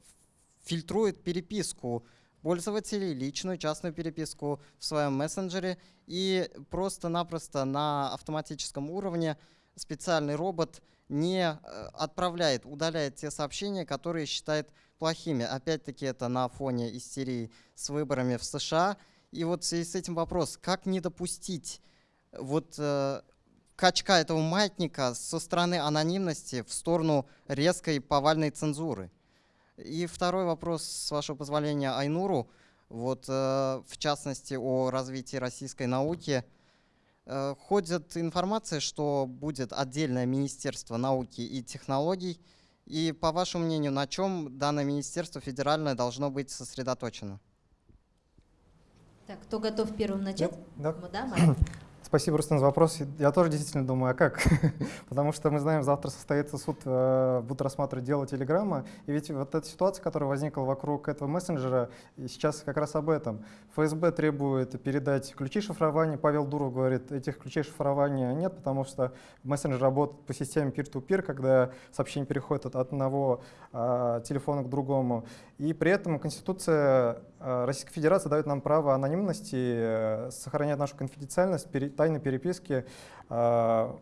фильтрует переписку пользователей, личную частную переписку в своем мессенджере, и просто-напросто на автоматическом уровне специальный робот не э, отправляет, удаляет те сообщения, которые считает плохими. Опять-таки это на фоне истерии с выборами в США. И вот в связи с этим вопрос, как не допустить вот э, качка этого маятника со стороны анонимности в сторону резкой повальной цензуры? И второй вопрос, с вашего позволения, Айнуру. Вот, э, в частности, о развитии российской науки. Э, ходит информация, что будет отдельное Министерство науки и технологий. И, по вашему мнению, на чем данное министерство федеральное должно быть сосредоточено? Так, кто готов первым начать? Да. да Спасибо, Рустам, за вопрос. Я тоже действительно думаю, а как? Потому что мы знаем, завтра состоится суд, э, будут рассматривать дело Телеграма. И ведь вот эта ситуация, которая возникла вокруг этого мессенджера, сейчас как раз об этом. ФСБ требует передать ключи шифрования. Павел Дуров говорит, этих ключей шифрования нет, потому что мессенджер работает по системе peer-to-peer, -peer, когда сообщение переходит от одного а, телефона к другому. И при этом Конституция э, Российской Федерации дает нам право анонимности, э, сохранять нашу конфиденциальность, тайной переписки. Э,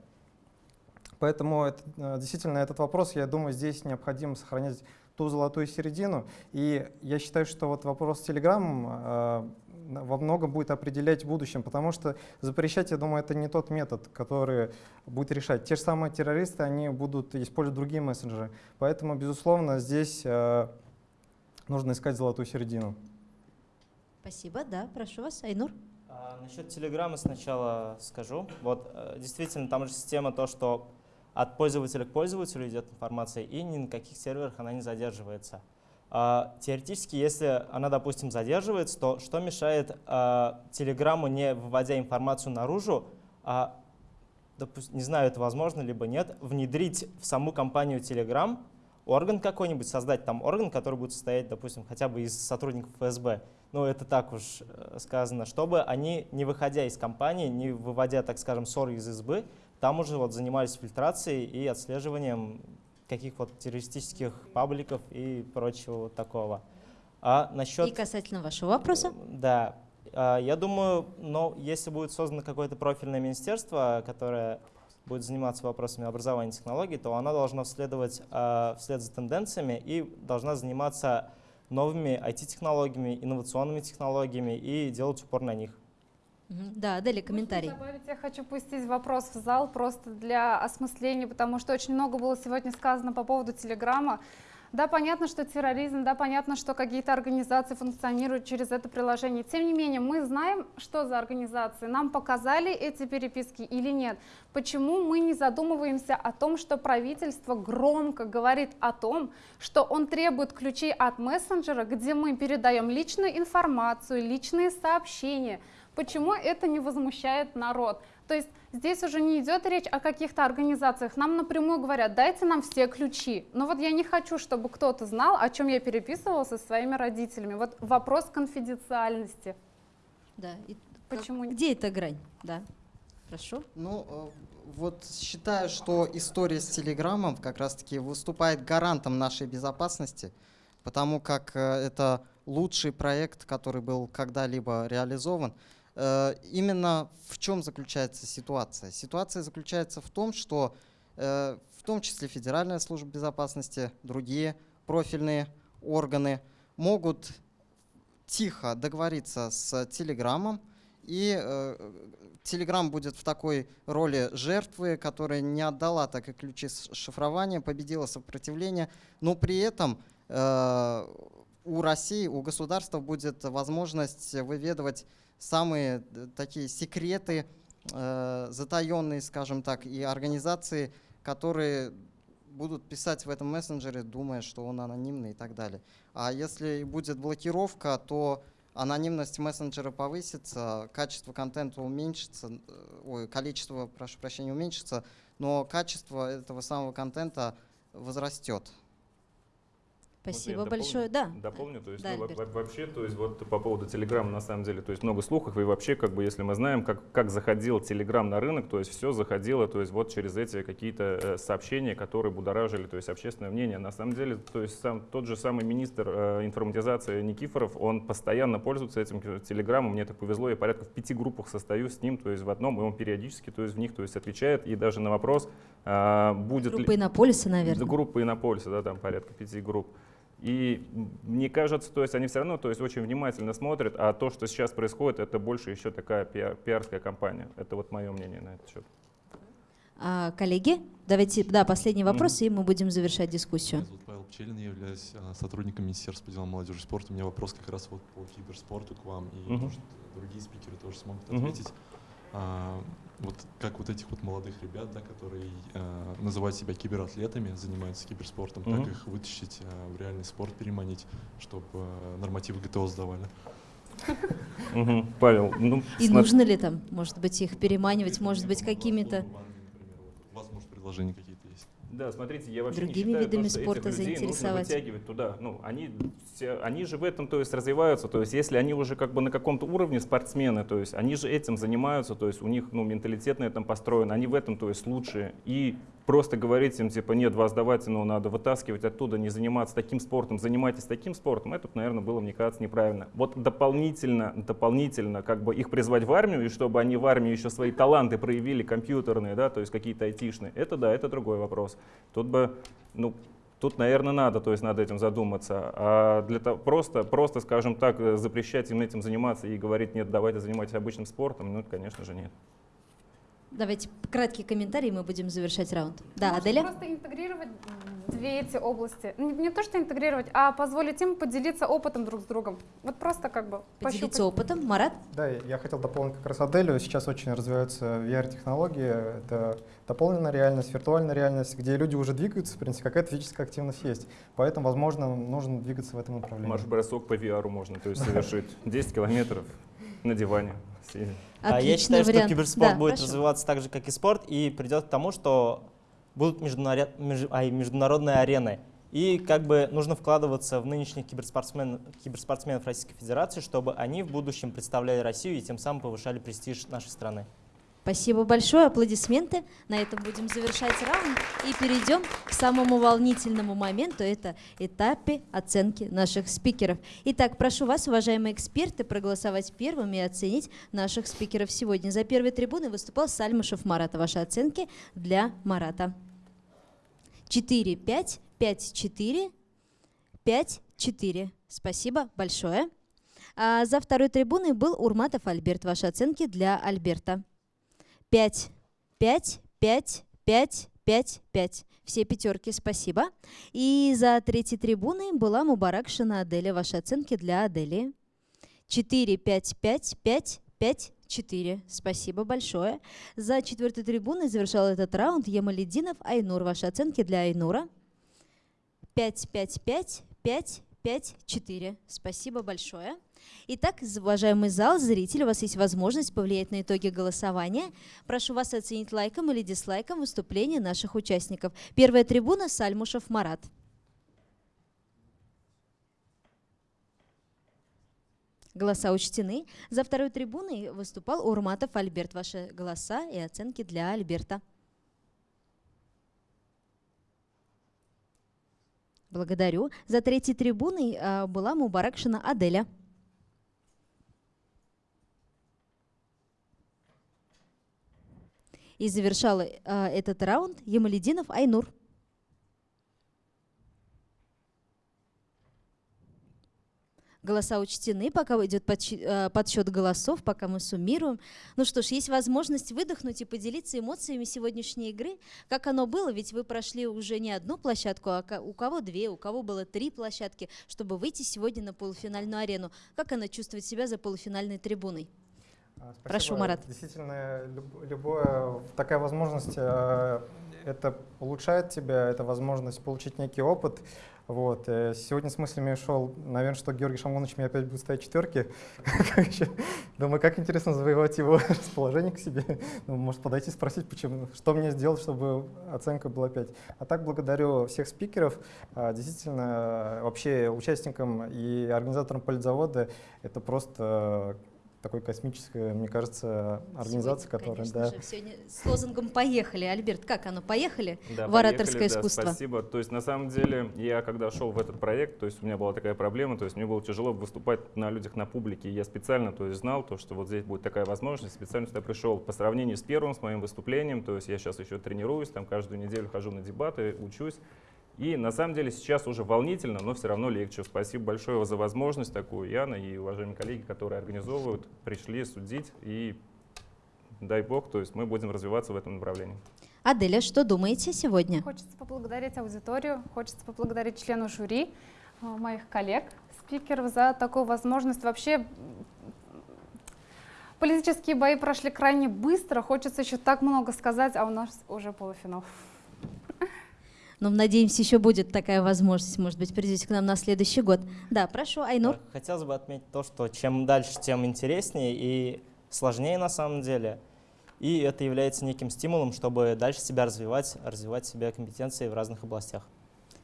поэтому это, действительно этот вопрос, я думаю, здесь необходимо сохранять ту золотую середину. И я считаю, что вот вопрос с Telegram во многом будет определять в будущем, потому что запрещать, я думаю, это не тот метод, который будет решать. Те же самые террористы, они будут использовать другие мессенджеры. Поэтому, безусловно, здесь нужно искать золотую середину. Спасибо, да, прошу вас, Айнур. А, насчет Телеграма сначала скажу. Вот э, действительно, там же система то, что от пользователя к пользователю идет информация, и ни на каких серверах она не задерживается. А, теоретически, если она, допустим, задерживается, то что мешает а, Телеграму, не выводя информацию наружу, а, допустим, не знаю, это возможно либо нет, внедрить в саму компанию Telegram орган какой-нибудь, создать там орган, который будет состоять, допустим, хотя бы из сотрудников ФСБ, ну это так уж э, сказано, чтобы они, не выходя из компании, не выводя, так скажем, ссоры из избы, там уже вот занимались фильтрацией и отслеживанием каких вот террористических пабликов и прочего вот такого. А насчет... И касательно вашего вопроса? Да. А, я думаю, но если будет создано какое-то профильное министерство, которое будет заниматься вопросами образования и технологий, то она должна следовать э, вслед за тенденциями и должна заниматься новыми IT-технологиями, инновационными технологиями и делать упор на них. Да, Дали, комментарий. Добавить, я хочу пустить вопрос в зал просто для осмысления, потому что очень много было сегодня сказано по поводу Телеграма. Да, понятно, что терроризм, да, понятно, что какие-то организации функционируют через это приложение. Тем не менее, мы знаем, что за организации. Нам показали эти переписки или нет. Почему мы не задумываемся о том, что правительство громко говорит о том, что он требует ключей от мессенджера, где мы передаем личную информацию, личные сообщения. Почему это не возмущает народ? То есть здесь уже не идет речь о каких-то организациях. Нам напрямую говорят, дайте нам все ключи. Но вот я не хочу, чтобы кто-то знал, о чем я переписывала со своими родителями. Вот вопрос конфиденциальности. Да. И Почему? Где эта грань? Да. Хорошо. Ну, э, вот считаю, что история с Телеграмом как раз-таки выступает гарантом нашей безопасности, потому как э, это лучший проект, который был когда-либо реализован. Э, именно в чем заключается ситуация? Ситуация заключается в том, что э, в том числе Федеральная служба безопасности, другие профильные органы могут тихо договориться с Телеграмом И Telegram будет в такой роли жертвы, которая не отдала так и ключи шифрования, победила сопротивление, но при этом у России, у государства будет возможность выведывать самые такие секреты, затаенные, скажем так, и организации, которые будут писать в этом мессенджере, думая, что он анонимный и так далее. А если будет блокировка, то анонимность мессенджера повысится, качество контента уменьшится, э, ой, количество, прошу прощения, уменьшится, но качество этого самого контента возрастет. Спасибо вот большое. Да. Дополню, то есть да, ну, вообще, то есть вот по поводу Телеграма на самом деле, то есть много слухов и вообще как бы если мы знаем, как как заходил Телеграм на рынок, то есть все заходило, то есть вот через эти какие-то э, сообщения, которые будоражили, то есть общественное мнение. На самом деле, то есть сам тот же самый министр э, информатизации Никифоров, он постоянно пользуется этим Телеграмом. Мне так повезло, я порядка в пяти группах состою с ним, то есть в одном, и он периодически, то есть в них, то есть отвечает и даже на вопрос э, будет группа ли... Иннополиса, наверное. Группа Иннополиса, да, там порядка пяти групп. И мне кажется, то есть они все равно то есть очень внимательно смотрят, а то, что сейчас происходит, это больше еще такая пиар, пиарская кампания. Это вот мое мнение на этот счет. А, коллеги, давайте, да, последний вопрос, mm-hmm. и мы будем завершать дискуссию. Меня зовут Павел Пчелин, я являюсь а, сотрудником Министерства по делам молодежи и спорта. У меня вопрос как раз вот по киберспорту к вам, и mm-hmm. может другие спикеры тоже смогут ответить. А, вот как вот этих вот молодых ребят, да, которые э, называют себя кибератлетами, занимаются киберспортом, mm-hmm. как их вытащить э, в реальный спорт, переманить, чтобы э, нормативы ГТО сдавали? Павел, ну... И нужно ли там, может быть, их переманивать, может быть, какими-то... У вас, может, предложения какие-то да, смотрите, я вообще Другими не считаю, видами что спорта этих людей нужно вытягивать туда. Ну, они, все, они же в этом то есть, развиваются. То есть, если они уже как бы на каком-то уровне спортсмены, то есть они же этим занимаются, то есть у них ну, менталитет на этом построен, они в этом то есть, лучшие. И просто говорить им, типа, нет, вас давайте, ну, надо вытаскивать оттуда, не заниматься таким спортом, занимайтесь таким спортом, это, наверное, было, мне кажется, неправильно. Вот дополнительно, дополнительно как бы их призвать в армию, и чтобы они в армии еще свои таланты проявили компьютерные, да, то есть какие-то айтишные, это да, это другой вопрос. Тут бы, ну, Тут, наверное, надо, то есть надо этим задуматься. А для того, просто, просто, скажем так, запрещать им этим заниматься и говорить, нет, давайте занимайтесь обычным спортом, ну, конечно же, нет. Давайте краткий комментарий, мы будем завершать раунд. Да, Можно Аделя? просто интегрировать две эти области. Не, не то, что интегрировать, а позволить им поделиться опытом друг с другом. Вот просто как бы Поделиться пощупать. опытом. Марат? Да, я хотел дополнить как раз Аделю. Сейчас очень развиваются VR-технологии. Это дополненная реальность, виртуальная реальность, где люди уже двигаются, в принципе, какая-то физическая активность есть. Поэтому, возможно, нужно двигаться в этом направлении. Марш-бросок по VR можно то есть совершить 10 километров на диване. А я считаю, вариант. что киберспорт да, будет прошу. развиваться так же, как и спорт, и придет к тому, что будут международ... меж... а, международные арены. И как бы нужно вкладываться в нынешних киберспортсмен... киберспортсменов Российской Федерации, чтобы они в будущем представляли Россию и тем самым повышали престиж нашей страны. Спасибо большое, аплодисменты. На этом будем завершать раунд и перейдем к самому волнительному моменту, это этапе оценки наших спикеров. Итак, прошу вас, уважаемые эксперты, проголосовать первыми и оценить наших спикеров сегодня. За первой трибуной выступал Сальмышев Марат. Ваши оценки для Марата. 4, 5, 5, 4, 5, 4. Спасибо большое. А за второй трибуной был Урматов Альберт. Ваши оценки для Альберта. 5, 5, 5, 5, 5, 5. Все пятерки, спасибо. И за третьей трибуной была Мубаракшина Аделя. Ваши оценки для Адели. 4, 5, 5, 5, 5, 4. Спасибо большое. За четвертой трибуной завершал этот раунд Ямалединов Айнур. Ваши оценки для Айнура. 5, 5, 5, 5, 5, 4. Спасибо большое. Итак, уважаемый зал, зрители, у вас есть возможность повлиять на итоги голосования. Прошу вас оценить лайком или дизлайком выступление наших участников. Первая трибуна – Сальмушев Марат. Голоса учтены. За второй трибуной выступал Урматов Альберт. Ваши голоса и оценки для Альберта. Благодарю. За третьей трибуной а, была Мубаракшина Аделя. И завершала э, этот раунд Ямалединов Айнур. Голоса учтены, пока идет э, подсчет голосов, пока мы суммируем. Ну что ж, есть возможность выдохнуть и поделиться эмоциями сегодняшней игры. Как оно было, ведь вы прошли уже не одну площадку, а у кого две, у кого было три площадки, чтобы выйти сегодня на полуфинальную арену. Как она чувствует себя за полуфинальной трибуной? Спасибо. Прошу, Марат. Действительно, люб, любая такая возможность, э, это улучшает тебя, это возможность получить некий опыт. Вот. Э, сегодня с мыслями шел, наверное, что Георгий Шамонович мне опять будет ставить четверки. Думаю, как интересно завоевать его расположение к себе. Ну, может, подойти спросить, почему, что мне сделать, чтобы оценка была 5. А так благодарю всех спикеров. А, действительно, вообще участникам и организаторам политзавода это просто такой космическая, мне кажется, организация, сегодня, которая... да. же, сегодня с лозунгом «Поехали». Альберт, как оно? Поехали да, в ораторское поехали, искусство? Да, спасибо. То есть, на самом деле, я когда шел в этот проект, то есть у меня была такая проблема, то есть мне было тяжело выступать на людях, на публике. И я специально то есть, знал, то, что вот здесь будет такая возможность, специально сюда пришел. По сравнению с первым, с моим выступлением, то есть я сейчас еще тренируюсь, там каждую неделю хожу на дебаты, учусь. И на самом деле сейчас уже волнительно, но все равно легче. Спасибо большое за возможность такую, Яна и уважаемые коллеги, которые организовывают, пришли судить. И дай бог, то есть мы будем развиваться в этом направлении. Аделя, что думаете сегодня? Хочется поблагодарить аудиторию, хочется поблагодарить члену жюри, э, моих коллег, спикеров за такую возможность. Вообще политические бои прошли крайне быстро, хочется еще так много сказать, а у нас уже полуфинал. Но надеемся, еще будет такая возможность, может быть, придете к нам на следующий год. Да, прошу, Айнур. Хотелось бы отметить то, что чем дальше, тем интереснее и сложнее на самом деле. И это является неким стимулом, чтобы дальше себя развивать, развивать себя компетенции в разных областях.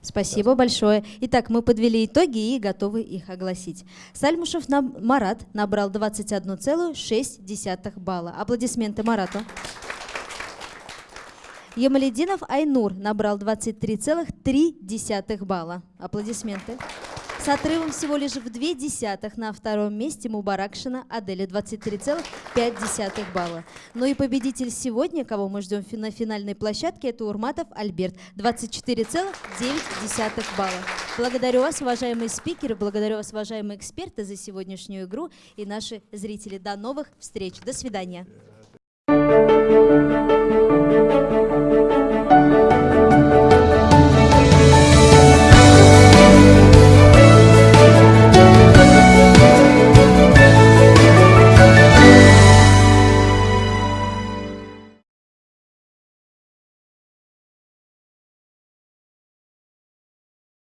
Спасибо большое. Итак, мы подвели итоги и готовы их огласить. Сальмушев Марат набрал 21,6 балла. Аплодисменты Марату. Ямалединов Айнур набрал 23,3 балла. Аплодисменты. С отрывом всего лишь в две десятых на втором месте Мубаракшина Аделя 23,5 балла. Ну и победитель сегодня, кого мы ждем на финальной площадке, это Урматов Альберт 24,9 балла. Благодарю вас, уважаемые спикеры, благодарю вас, уважаемые эксперты, за сегодняшнюю игру и наши зрители. До новых встреч. До свидания.